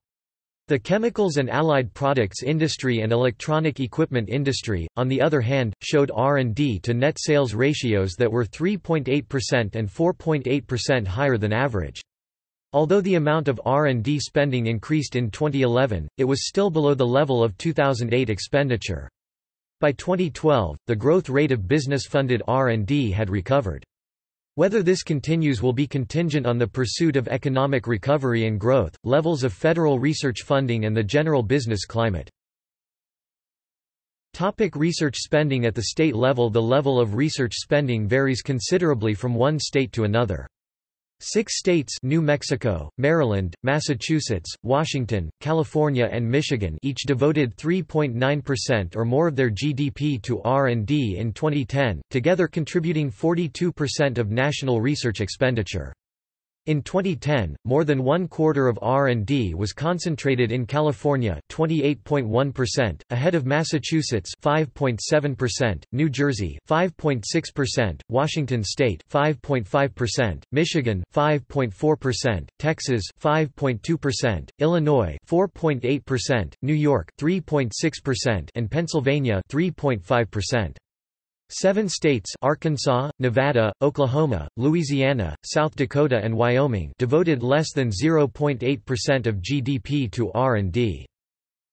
The chemicals and allied products industry and electronic equipment industry, on the other hand, showed R&D to net sales ratios that were 3.8% and 4.8% higher than average. Although the amount of R&D spending increased in 2011, it was still below the level of 2008 expenditure. By 2012, the growth rate of business-funded R&D had recovered. Whether this continues will be contingent on the pursuit of economic recovery and growth, levels of federal research funding and the general business climate. Topic research spending At the state level The level of research spending varies considerably from one state to another. Six states New Mexico, Maryland, Massachusetts, Washington, California and Michigan each devoted 3.9% or more of their GDP to R&D in 2010, together contributing 42% of national research expenditure. In 2010, more than one quarter of R&D was concentrated in California 28.1%, ahead of Massachusetts 5.7%, New Jersey 5.6%, Washington State 5.5%, Michigan 5.4%, Texas 5.2%, Illinois 4.8%, New York 3.6%, and Pennsylvania 3.5%. Seven states Arkansas, Nevada, Oklahoma, Louisiana, South Dakota and Wyoming devoted less than 0.8% of GDP to R&D.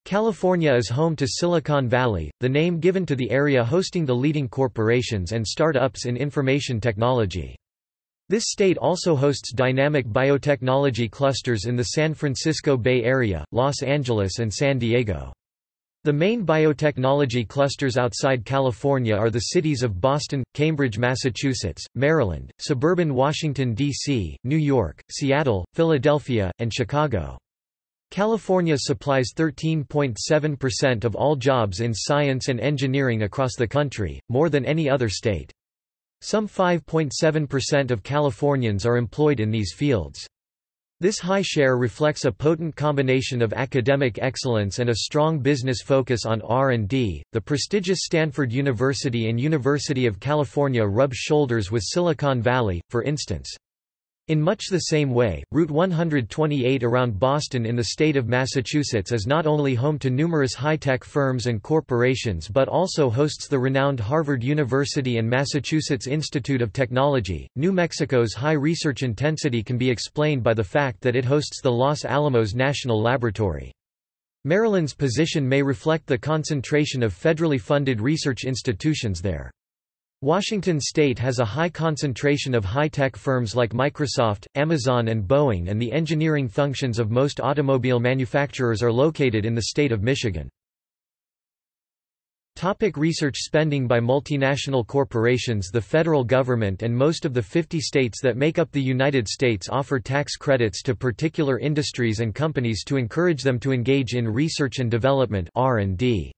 California is home to Silicon Valley, the name given to the area hosting the leading corporations and start-ups in information technology. This state also hosts dynamic biotechnology clusters in the San Francisco Bay Area, Los Angeles and San Diego. The main biotechnology clusters outside California are the cities of Boston, Cambridge, Massachusetts, Maryland, suburban Washington, D.C., New York, Seattle, Philadelphia, and Chicago. California supplies 13.7% of all jobs in science and engineering across the country, more than any other state. Some 5.7% of Californians are employed in these fields. This high share reflects a potent combination of academic excellence and a strong business focus on R&D. The prestigious Stanford University and University of California rub shoulders with Silicon Valley, for instance. In much the same way, Route 128 around Boston in the state of Massachusetts is not only home to numerous high-tech firms and corporations but also hosts the renowned Harvard University and Massachusetts Institute of Technology. New Mexico's high research intensity can be explained by the fact that it hosts the Los Alamos National Laboratory. Maryland's position may reflect the concentration of federally funded research institutions there. Washington state has a high concentration of high-tech firms like Microsoft, Amazon and Boeing and the engineering functions of most automobile manufacturers are located in the state of Michigan. Topic research spending by multinational corporations The federal government and most of the 50 states that make up the United States offer tax credits to particular industries and companies to encourage them to engage in research and development R&D.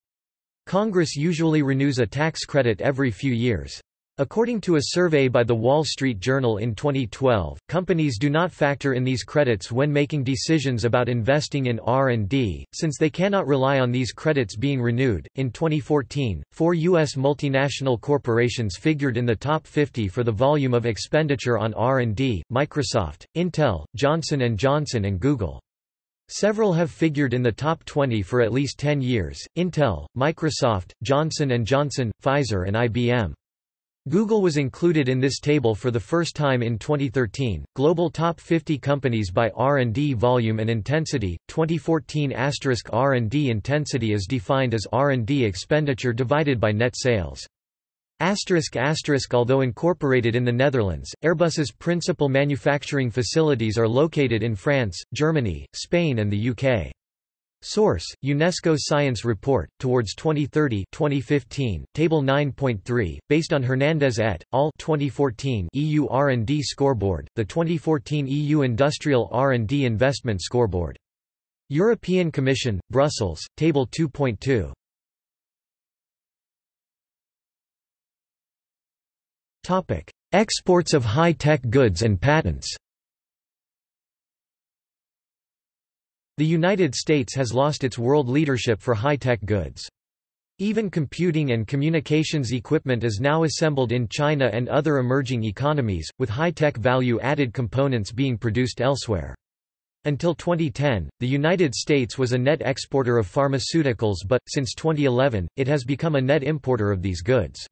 Congress usually renews a tax credit every few years. According to a survey by The Wall Street Journal in 2012, companies do not factor in these credits when making decisions about investing in R&D, since they cannot rely on these credits being renewed. In 2014, four U.S. multinational corporations figured in the top 50 for the volume of expenditure on R&D, Microsoft, Intel, Johnson & Johnson and Google. Several have figured in the top 20 for at least 10 years, Intel, Microsoft, Johnson & Johnson, Pfizer and IBM. Google was included in this table for the first time in 2013. Global Top 50 Companies by R&D Volume and Intensity. 2014 R&D intensity is defined as R&D expenditure divided by net sales. Asterisk asterisk Although incorporated in the Netherlands, Airbus's principal manufacturing facilities are located in France, Germany, Spain and the UK. Source: UNESCO Science Report Towards 2030, 2015, Table 9.3, based on Hernandez et al. 2014 EU R&D Scoreboard, the 2014 EU Industrial R&D Investment Scoreboard. European Commission, Brussels, Table 2.2. Exports of high-tech goods and patents. The United States has lost its world leadership for high-tech goods. Even computing and communications equipment is now assembled in China and other emerging economies, with high-tech value-added components being produced elsewhere. Until 2010, the United States was a net exporter of pharmaceuticals but, since 2011, it has become a net importer of these goods.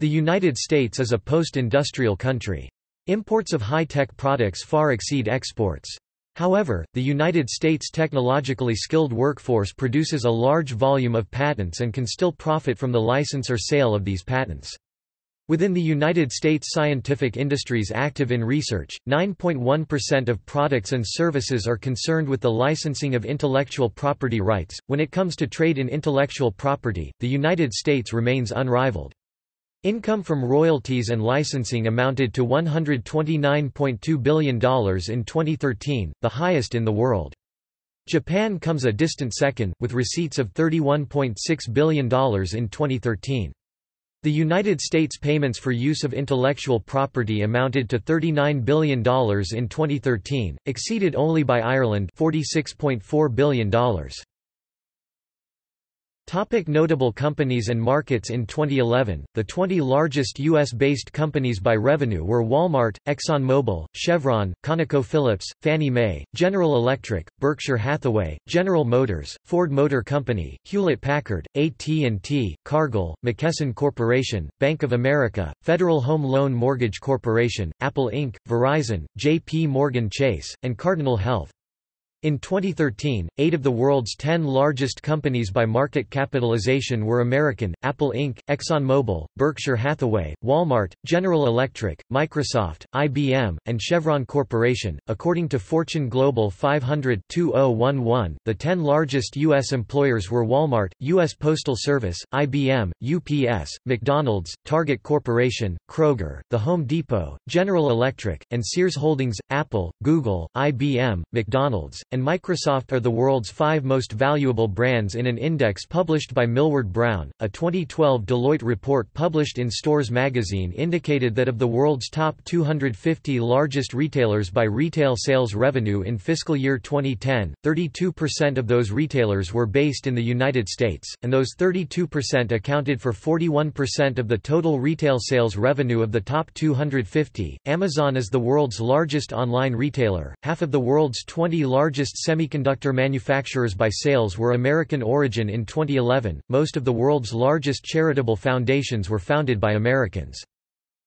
The United States is a post-industrial country. Imports of high-tech products far exceed exports. However, the United States' technologically skilled workforce produces a large volume of patents and can still profit from the license or sale of these patents. Within the United States scientific industries active in research, 9.1% of products and services are concerned with the licensing of intellectual property rights. When it comes to trade in intellectual property, the United States remains unrivaled. Income from royalties and licensing amounted to $129.2 billion in 2013, the highest in the world. Japan comes a distant second, with receipts of $31.6 billion in 2013. The United States payments for use of intellectual property amounted to $39 billion in 2013, exceeded only by Ireland $46.4 billion. Topic notable companies and markets In 2011, the 20 largest U.S.-based companies by revenue were Walmart, ExxonMobil, Chevron, ConocoPhillips, Fannie Mae, General Electric, Berkshire Hathaway, General Motors, Ford Motor Company, Hewlett-Packard, AT&T, Cargill, McKesson Corporation, Bank of America, Federal Home Loan Mortgage Corporation, Apple Inc., Verizon, J.P. Morgan Chase, and Cardinal Health. In 2013, eight of the world's ten largest companies by market capitalization were American, Apple Inc., ExxonMobil, Berkshire Hathaway, Walmart, General Electric, Microsoft, IBM, and Chevron Corporation. According to Fortune Global 500 2011, the ten largest U.S. employers were Walmart, U.S. Postal Service, IBM, UPS, McDonald's, Target Corporation, Kroger, The Home Depot, General Electric, and Sears Holdings. Apple, Google, IBM, McDonald's, and Microsoft are the world's five most valuable brands in an index published by Millward Brown. A 2012 Deloitte report published in Stores magazine indicated that of the world's top 250 largest retailers by retail sales revenue in fiscal year 2010, 32% of those retailers were based in the United States, and those 32% accounted for 41% of the total retail sales revenue of the top 250. Amazon is the world's largest online retailer, half of the world's 20 largest largest semiconductor manufacturers by sales were American origin in 2011. Most of the world's largest charitable foundations were founded by Americans.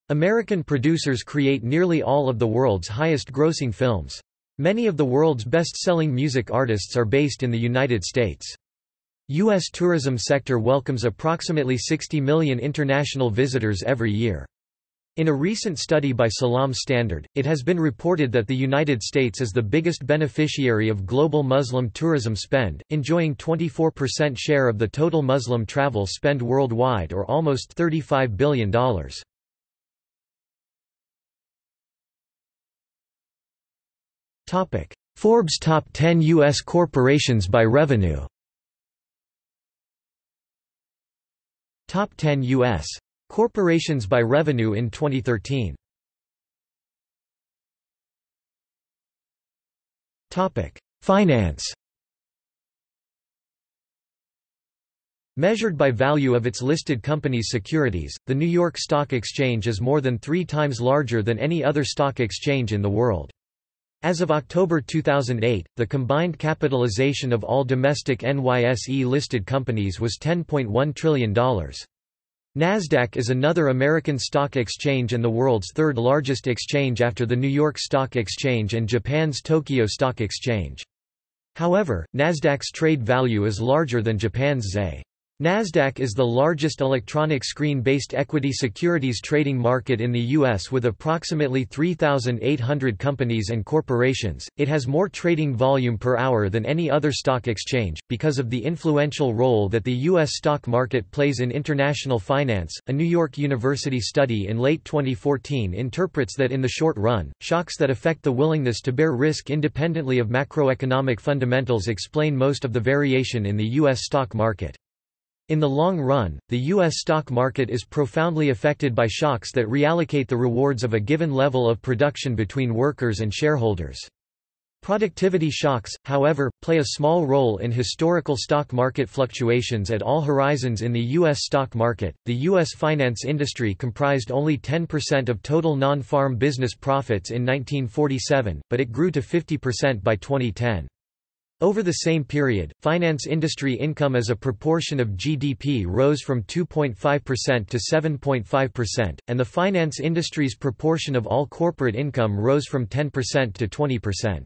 American producers create nearly all of the world's highest grossing films. Many of the world's best-selling music artists are based in the United States. U.S. tourism sector welcomes approximately 60 million international visitors every year. In a recent study by Salam Standard, it has been reported that the United States is the biggest beneficiary of global Muslim tourism spend, enjoying 24% share of the total Muslim travel spend worldwide or almost $35 billion. Forbes Top 10 U.S. corporations by revenue Top 10 U.S. Corporations by revenue in 2013 Topic: Finance Measured by value of its listed company's securities, the New York Stock Exchange is more than three times larger than any other stock exchange in the world. As of October 2008, the combined capitalization of all domestic NYSE-listed companies was $10.1 trillion. Nasdaq is another American stock exchange and the world's third largest exchange after the New York Stock Exchange and Japan's Tokyo Stock Exchange. However, Nasdaq's trade value is larger than Japan's ZEI. Nasdaq is the largest electronic screen-based equity securities trading market in the U.S. with approximately 3,800 companies and corporations. It has more trading volume per hour than any other stock exchange, because of the influential role that the U.S. stock market plays in international finance. A New York University study in late 2014 interprets that in the short run, shocks that affect the willingness to bear risk independently of macroeconomic fundamentals explain most of the variation in the U.S. stock market. In the long run, the U.S. stock market is profoundly affected by shocks that reallocate the rewards of a given level of production between workers and shareholders. Productivity shocks, however, play a small role in historical stock market fluctuations at all horizons in the U.S. stock market. The U.S. finance industry comprised only 10% of total non farm business profits in 1947, but it grew to 50% by 2010. Over the same period, finance industry income as a proportion of GDP rose from 2.5% to 7.5%, and the finance industry's proportion of all corporate income rose from 10% to 20%.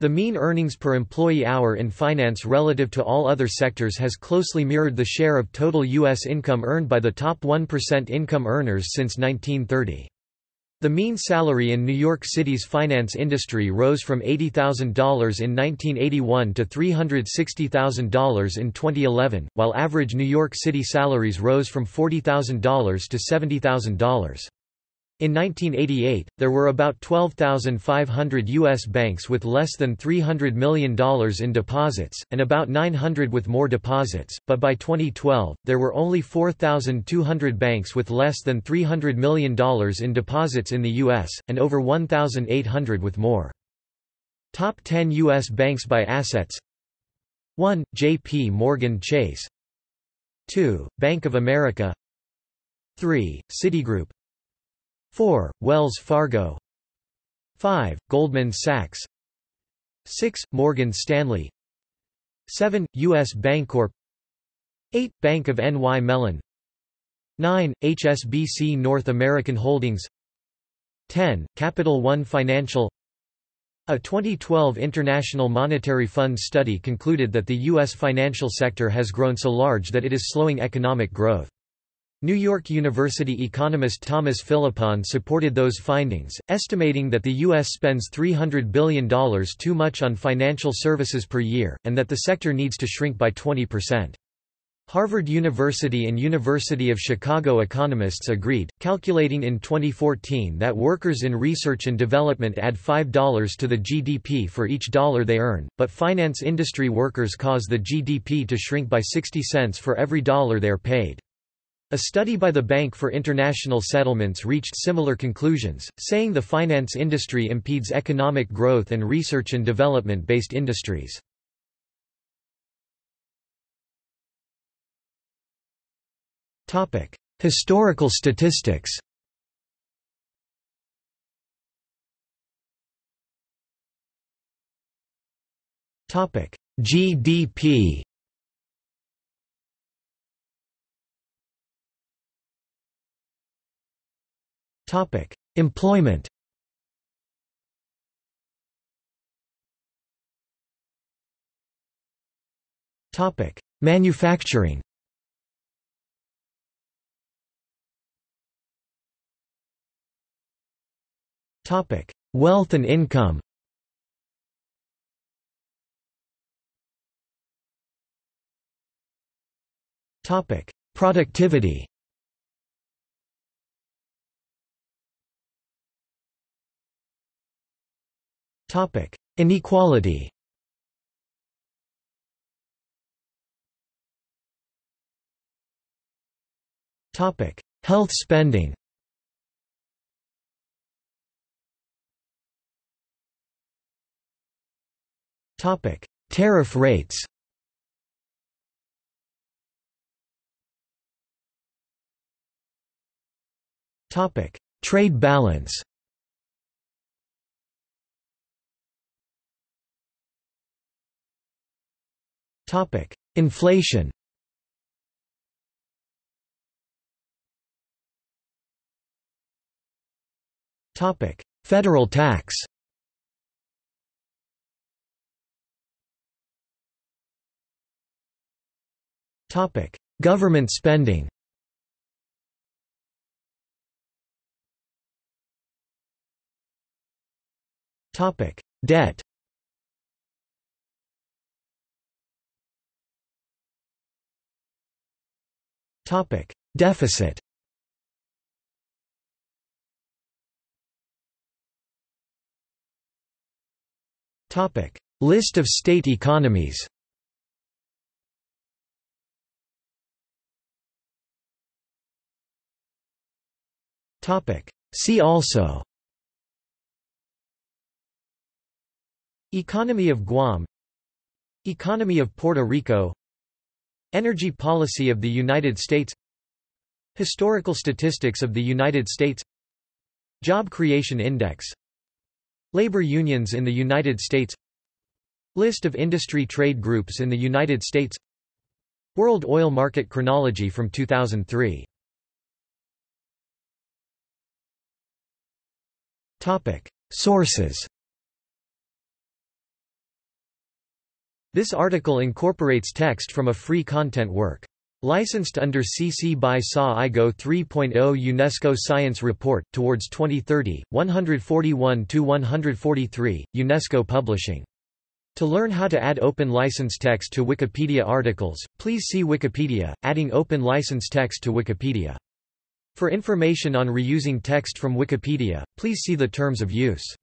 The mean earnings per employee hour in finance relative to all other sectors has closely mirrored the share of total U.S. income earned by the top 1% income earners since 1930. The mean salary in New York City's finance industry rose from $80,000 in 1981 to $360,000 in 2011, while average New York City salaries rose from $40,000 to $70,000. In 1988, there were about 12,500 U.S. banks with less than $300 million in deposits, and about 900 with more deposits, but by 2012, there were only 4,200 banks with less than $300 million in deposits in the U.S., and over 1,800 with more. Top 10 U.S. banks by assets 1. J.P. Morgan Chase 2. Bank of America 3. Citigroup 4. Wells Fargo 5. Goldman Sachs 6. Morgan Stanley 7. U.S. Bancorp 8. Bank of N.Y. Mellon 9. HSBC North American Holdings 10. Capital One Financial A 2012 International Monetary Fund study concluded that the U.S. financial sector has grown so large that it is slowing economic growth. New York University economist Thomas Philippon supported those findings, estimating that the U.S. spends $300 billion too much on financial services per year, and that the sector needs to shrink by 20%. Harvard University and University of Chicago economists agreed, calculating in 2014 that workers in research and development add $5 to the GDP for each dollar they earn, but finance industry workers cause the GDP to shrink by 60 cents for every dollar they are paid. A study by the Bank for International Settlements reached similar conclusions, saying the finance industry impedes economic growth and research and development based industries. Historical statistics GDP Topic: Employment. Topic: Manufacturing. Topic: Wealth and income. Topic: Productivity. Topic: Inequality. Topic: Health spending. Topic: Tariff rates. Topic: Trade balance. Topic: Inflation. Topic: Federal tax. Topic: Government spending. Topic: Debt Deficit. Topic: List of state economies. Topic: See also. Economy of Guam. Economy of Puerto Rico Energy policy of the United States. Historical statistics of the United States. Job Creation Index. Labor unions in the United States. List of industry trade groups in the United States. World oil market chronology from 2003 Topic. Sources This article incorporates text from a free content work. Licensed under CC by SA IGO 3.0 UNESCO Science Report, Towards 2030, 141-143, UNESCO Publishing. To learn how to add open license text to Wikipedia articles, please see Wikipedia, adding open license text to Wikipedia. For information on reusing text from Wikipedia, please see the terms of use.